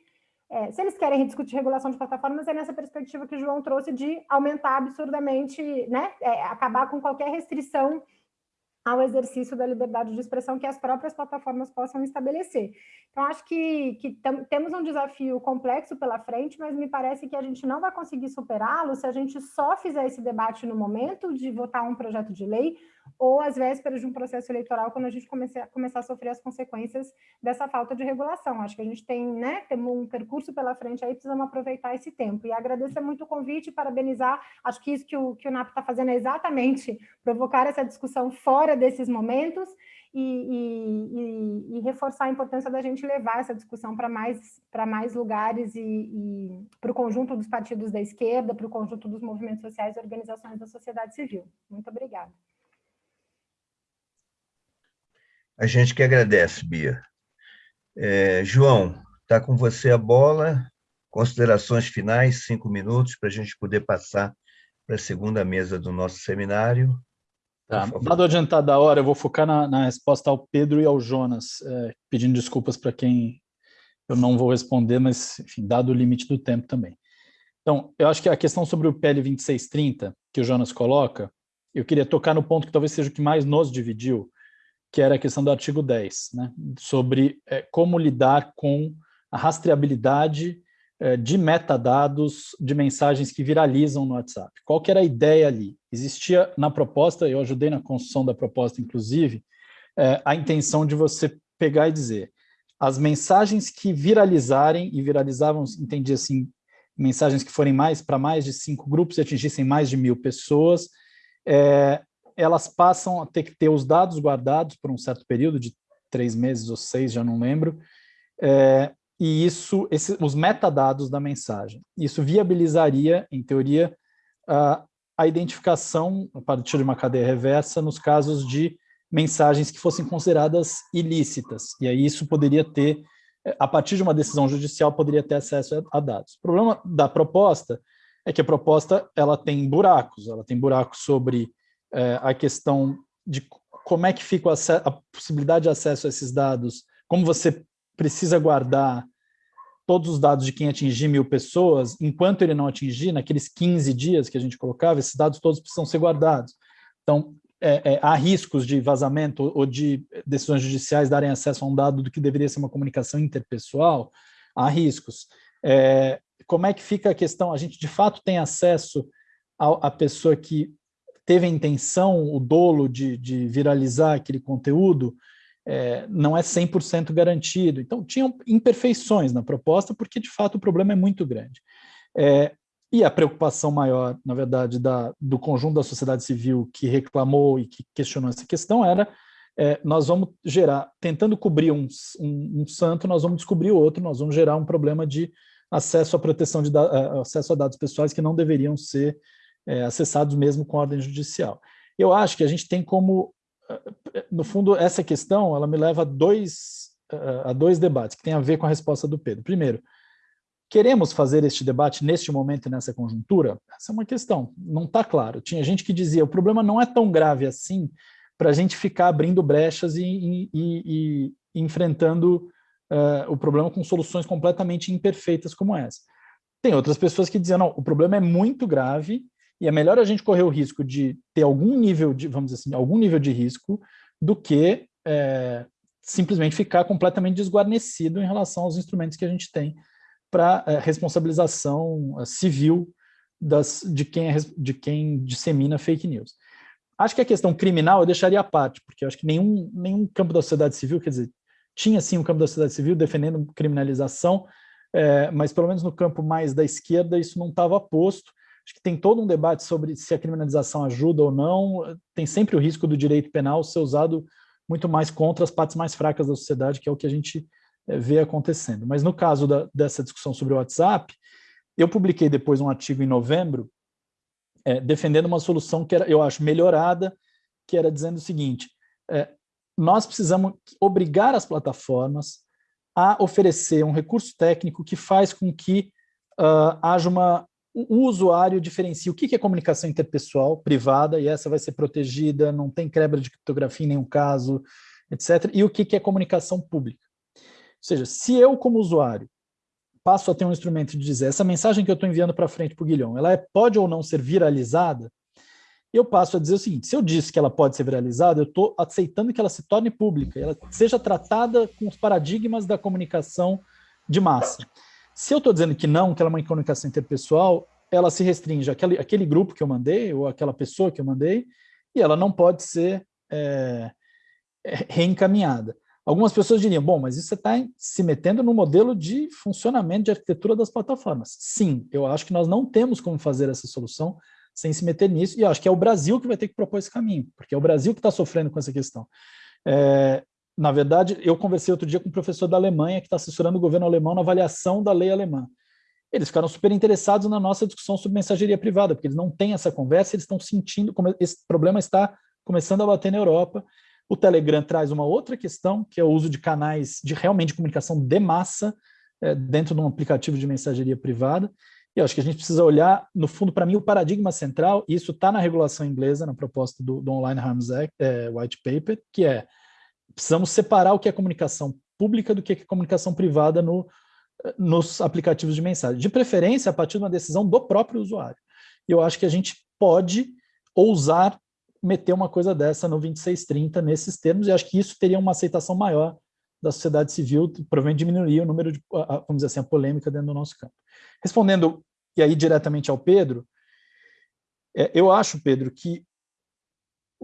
é, se eles querem discutir regulação de plataformas, é nessa perspectiva que o João trouxe de aumentar absurdamente, né, é, acabar com qualquer restrição ao exercício da liberdade de expressão que as próprias plataformas possam estabelecer. Então, acho que, que temos um desafio complexo pela frente, mas me parece que a gente não vai conseguir superá-lo se a gente só fizer esse debate no momento de votar um projeto de lei ou às vésperas de um processo eleitoral, quando a gente começar, começar a sofrer as consequências dessa falta de regulação. Acho que a gente tem, né, temos um percurso pela frente aí, precisamos aproveitar esse tempo. E agradecer muito o convite, parabenizar, acho que isso que o, que o NAP está fazendo é exatamente provocar essa discussão fora desses momentos, e, e, e, reforçar a importância da gente levar essa discussão para mais, mais lugares e, e para o conjunto dos partidos da esquerda, para o conjunto dos movimentos sociais e organizações da sociedade civil. Muito obrigada. A gente que agradece, Bia. É, João, está com você a bola. Considerações finais, cinco minutos, para a gente poder passar para a segunda mesa do nosso seminário. Tá. Dado adiantado da hora, eu vou focar na, na, resposta ao Pedro e ao Jonas, é, pedindo desculpas para quem eu não vou responder, mas, enfim, dado o limite do tempo também. Então, eu acho que a questão sobre o PL 2630, que o Jonas coloca, eu queria tocar no ponto que talvez seja o que mais nos dividiu, que era a questão do artigo 10, né, sobre é, como lidar com a rastreabilidade de metadados de mensagens que viralizam no WhatsApp. Qual que era a ideia ali? Existia na proposta, eu ajudei na construção da proposta, inclusive, é, a intenção de você pegar e dizer as mensagens que viralizarem, e viralizavam, entendi assim, mensagens que forem mais para mais de cinco grupos e atingissem mais de mil pessoas, é, elas passam a ter que ter os dados guardados por um certo período de três meses ou seis, já não lembro, é, e isso, esse, os metadados da mensagem. Isso viabilizaria, em teoria, a, a identificação a partir de uma cadeia reversa nos casos de mensagens que fossem consideradas ilícitas, e aí isso poderia ter, a partir de uma decisão judicial, poderia ter acesso a, dados. O problema da proposta é que a proposta ela tem buracos, ela tem buracos sobre é, a questão de como é que fica a possibilidade de acesso a esses dados, como você precisa guardar todos os dados de quem atingir mil pessoas, enquanto ele não atingir, naqueles 15 dias que a gente colocava, esses dados todos precisam ser guardados. Então, é, é, há riscos de vazamento ou de decisões judiciais darem acesso a um dado do que deveria ser uma comunicação interpessoal, há riscos. É, como é que fica a questão? A gente, de fato, tem acesso à pessoa que teve a intenção, o dolo de, de viralizar aquele conteúdo, é, não é 100% garantido. Então, tinham imperfeições na proposta, porque, de fato, o problema é muito grande. É, e a preocupação maior, na verdade, da, do conjunto da sociedade civil que reclamou e que questionou essa questão era é, nós vamos gerar, tentando cobrir um, um, um, santo, nós vamos descobrir outro, nós vamos gerar um problema de acesso à proteção de acesso a dados pessoais que não deveriam ser é, acessados mesmo com ordem judicial. Eu acho que a gente tem como, no fundo, essa questão, ela me leva a dois, a dois debates, que tem a ver com a resposta do Pedro. Primeiro, queremos fazer este debate neste momento e nessa conjuntura? Essa é uma questão, não está claro. Tinha gente que dizia, o problema não é tão grave assim para a gente ficar abrindo brechas e, e, e, e enfrentando uh, o problema com soluções completamente imperfeitas como essa. Tem outras pessoas que diziam, não, o problema é muito grave e é melhor a gente correr o risco de ter algum nível de, vamos dizer assim, algum nível de risco do que é, simplesmente ficar completamente desguarnecido em relação aos instrumentos que a gente tem para é, responsabilização é, civil das, de, quem é, de quem dissemina fake news. Acho que a questão criminal eu deixaria à parte, porque eu acho que nenhum, nenhum campo da sociedade civil, quer dizer, tinha sim um campo da sociedade civil defendendo criminalização, é, mas pelo menos no campo mais da esquerda isso não estava posto, Acho que tem todo um debate sobre se a criminalização ajuda ou não. Tem sempre o risco do direito penal ser usado muito mais contra as partes mais fracas da sociedade, que é o que a gente eh, vê acontecendo. Mas no caso da, dessa discussão sobre o WhatsApp, eu publiquei depois um artigo em novembro é, defendendo uma solução que era, eu acho melhorada, que era dizendo o seguinte, é, nós precisamos obrigar as plataformas a oferecer um recurso técnico que faz com que uh, haja uma o usuário diferencia o que é comunicação interpessoal privada, e essa vai ser protegida, não tem quebra de criptografia em nenhum caso, etc., e o que é comunicação pública. Ou seja, se eu, como usuário, passo a ter um instrumento de dizer essa mensagem que eu estou enviando para frente para o Guilhom, ela é, pode ou não ser viralizada, eu passo a dizer o seguinte, se eu disse que ela pode ser viralizada, eu estou aceitando que ela se torne pública, ela seja tratada com os paradigmas da comunicação de massa. Se eu estou dizendo que não, que ela é uma comunicação interpessoal, ela se restringe àquele, àquele grupo que eu mandei, ou àquela pessoa que eu mandei, e ela não pode ser é, reencaminhada. Algumas pessoas diriam, bom, mas isso você está se metendo no modelo de funcionamento de arquitetura das plataformas. Sim, eu acho que nós não temos como fazer essa solução sem se meter nisso, e acho que é o Brasil que vai ter que propor esse caminho, porque é o Brasil que está sofrendo com essa questão. É, na verdade, eu conversei outro dia com um professor da Alemanha que está assessorando o governo alemão na avaliação da lei alemã. Eles ficaram super interessados na nossa discussão sobre mensageria privada, porque eles não têm essa conversa, eles estão sentindo como esse problema está começando a bater na Europa. O Telegram traz uma outra questão, que é o uso de canais de realmente comunicação de massa é, dentro de um aplicativo de mensageria privada. E eu acho que a gente precisa olhar, no fundo, para mim, o paradigma central, e isso está na regulação inglesa, na proposta do, do Online Harms Act, é, White Paper, que é precisamos separar o que é comunicação pública do que é comunicação privada no, nos aplicativos de mensagem. De preferência, a partir de uma decisão do próprio usuário. Eu acho que a gente pode ousar meter uma coisa dessa no 2630 nesses termos, e acho que isso teria uma aceitação maior da sociedade civil, provavelmente diminuiria o número de, vamos dizer assim, a polêmica dentro do nosso campo. Respondendo, e aí diretamente ao Pedro, é, eu acho, Pedro, que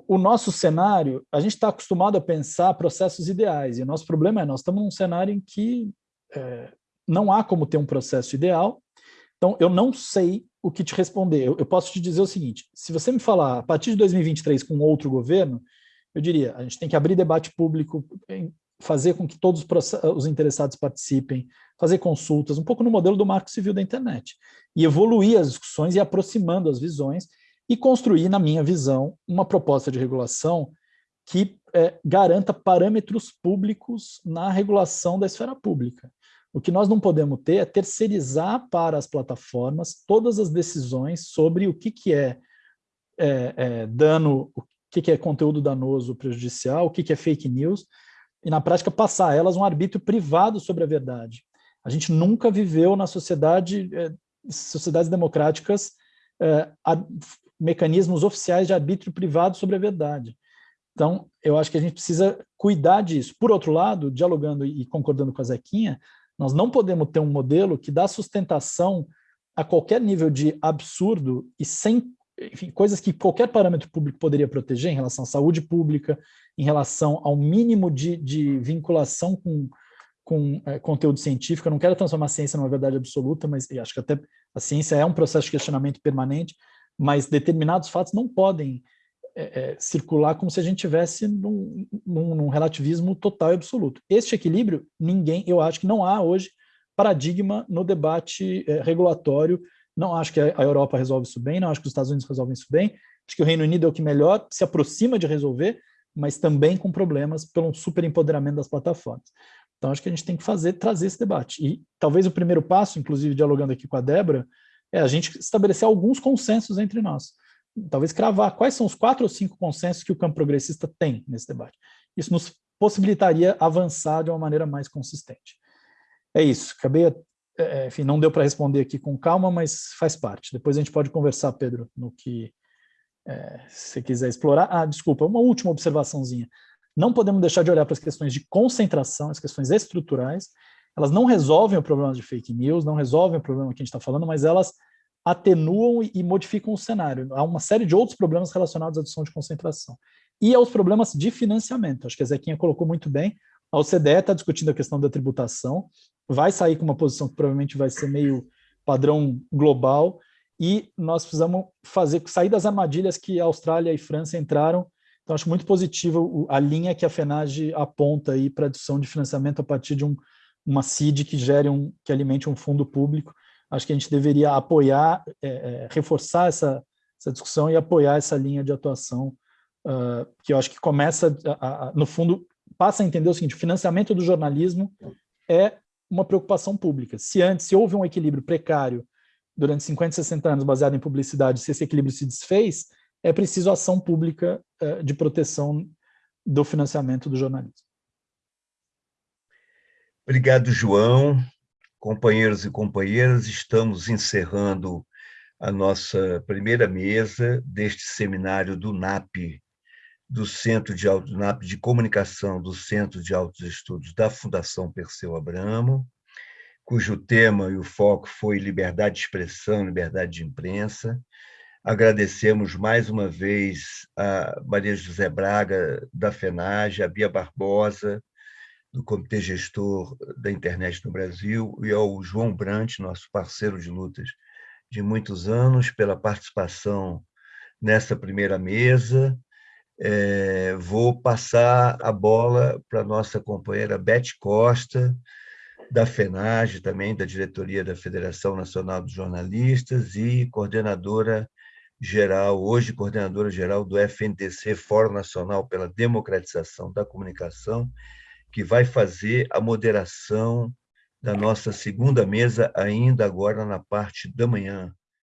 o nosso cenário, a gente está acostumado a pensar processos ideais, e o nosso problema é, nós estamos num cenário em que é, não há como ter um processo ideal, então eu não sei o que te responder. Eu, eu, posso te dizer o seguinte, se você me falar a partir de 2023 com outro governo, eu diria, a gente tem que abrir debate público, fazer com que todos os interessados participem, fazer consultas, um pouco no modelo do marco civil da internet, e evoluir as discussões e aproximando as visões, e construir, na minha visão, uma proposta de regulação que é, garanta parâmetros públicos na regulação da esfera pública. O que nós não podemos ter é terceirizar para as plataformas todas as decisões sobre o que, que é, é, é dano, o que, que é conteúdo danoso prejudicial, o que, que é fake news, e na prática passar a elas um arbítrio privado sobre a verdade. A gente nunca viveu na sociedade, é, sociedades democráticas, é, mecanismos oficiais de arbítrio privado sobre a verdade. Então, eu acho que a gente precisa cuidar disso. Por outro lado, dialogando e concordando com a Zequinha, nós não podemos ter um modelo que dá sustentação a qualquer nível de absurdo e sem enfim, coisas que qualquer parâmetro público poderia proteger em relação à saúde pública, em relação ao mínimo de, de vinculação com, com é, conteúdo científico. Eu não quero transformar a ciência numa verdade absoluta, mas acho que até a ciência é um processo de questionamento permanente, mas determinados fatos não podem é, é, circular como se a gente tivesse num, num, num, relativismo total e absoluto. Este equilíbrio, ninguém, eu acho que não há hoje paradigma no debate é, regulatório, não acho que a Europa resolve isso bem, não acho que os Estados Unidos resolvem isso bem, acho que o Reino Unido é o que melhor se aproxima de resolver, mas também com problemas pelo superempoderamento das plataformas. Então, acho que a gente tem que fazer, trazer esse debate. E talvez o primeiro passo, inclusive dialogando aqui com a Débora, é a gente estabelecer alguns consensos entre nós. Talvez cravar quais são os quatro ou cinco consensos que o campo progressista tem nesse debate. Isso nos possibilitaria avançar de uma maneira mais consistente. É isso, acabei, é, é, enfim, não deu para responder aqui com calma, mas faz parte. Depois a gente pode conversar, Pedro, no que é, você quiser explorar. Ah, desculpa, uma última observaçãozinha. Não podemos deixar de olhar para as questões de concentração, as questões estruturais, elas não resolvem o problema de fake news, não resolvem o problema que a gente está falando, mas elas atenuam e modificam o cenário. Há uma série de outros problemas relacionados à adição de concentração. E aos problemas de financiamento. Acho que a Zequinha colocou muito bem. A OCDE está discutindo a questão da tributação, vai sair com uma posição que provavelmente vai ser meio padrão global, e nós precisamos fazer sair das armadilhas que a Austrália e França entraram. Então, acho muito positivo a linha que a FENAGE aponta aí para a adição de financiamento a partir de um uma CID que gere um, que alimente um fundo público. Acho que a gente deveria apoiar, é, é, reforçar essa, essa discussão e apoiar essa linha de atuação, uh, que eu acho que começa, a, a, no fundo, passa a entender o seguinte, o financiamento do jornalismo é uma preocupação pública. Se antes, se houve um equilíbrio precário durante 50, 60 anos baseado em publicidade, se esse equilíbrio se desfez, é preciso ação pública uh, de proteção do financiamento do jornalismo. Obrigado, João. Companheiros e companheiras, estamos encerrando a nossa primeira mesa deste seminário do NAP, do Centro de Auto, NAP de Comunicação do Centro de Altos Estudos da Fundação Perseu Abramo, cujo tema e o foco foi liberdade de expressão, liberdade de imprensa. Agradecemos mais uma vez a Maria José Braga, da FENAGE, a Bia Barbosa, do Comitê Gestor da Internet no Brasil, e ao João Brant, nosso parceiro de lutas de muitos anos, pela participação nessa primeira mesa. É, vou passar a bola para nossa companheira Beth Costa, da FENAGE, também da diretoria da Federação Nacional dos Jornalistas e coordenadora geral, hoje coordenadora geral do FNDC, Fórum Nacional pela Democratização da Comunicação, que vai fazer a moderação da nossa segunda mesa, ainda agora na parte da manhã.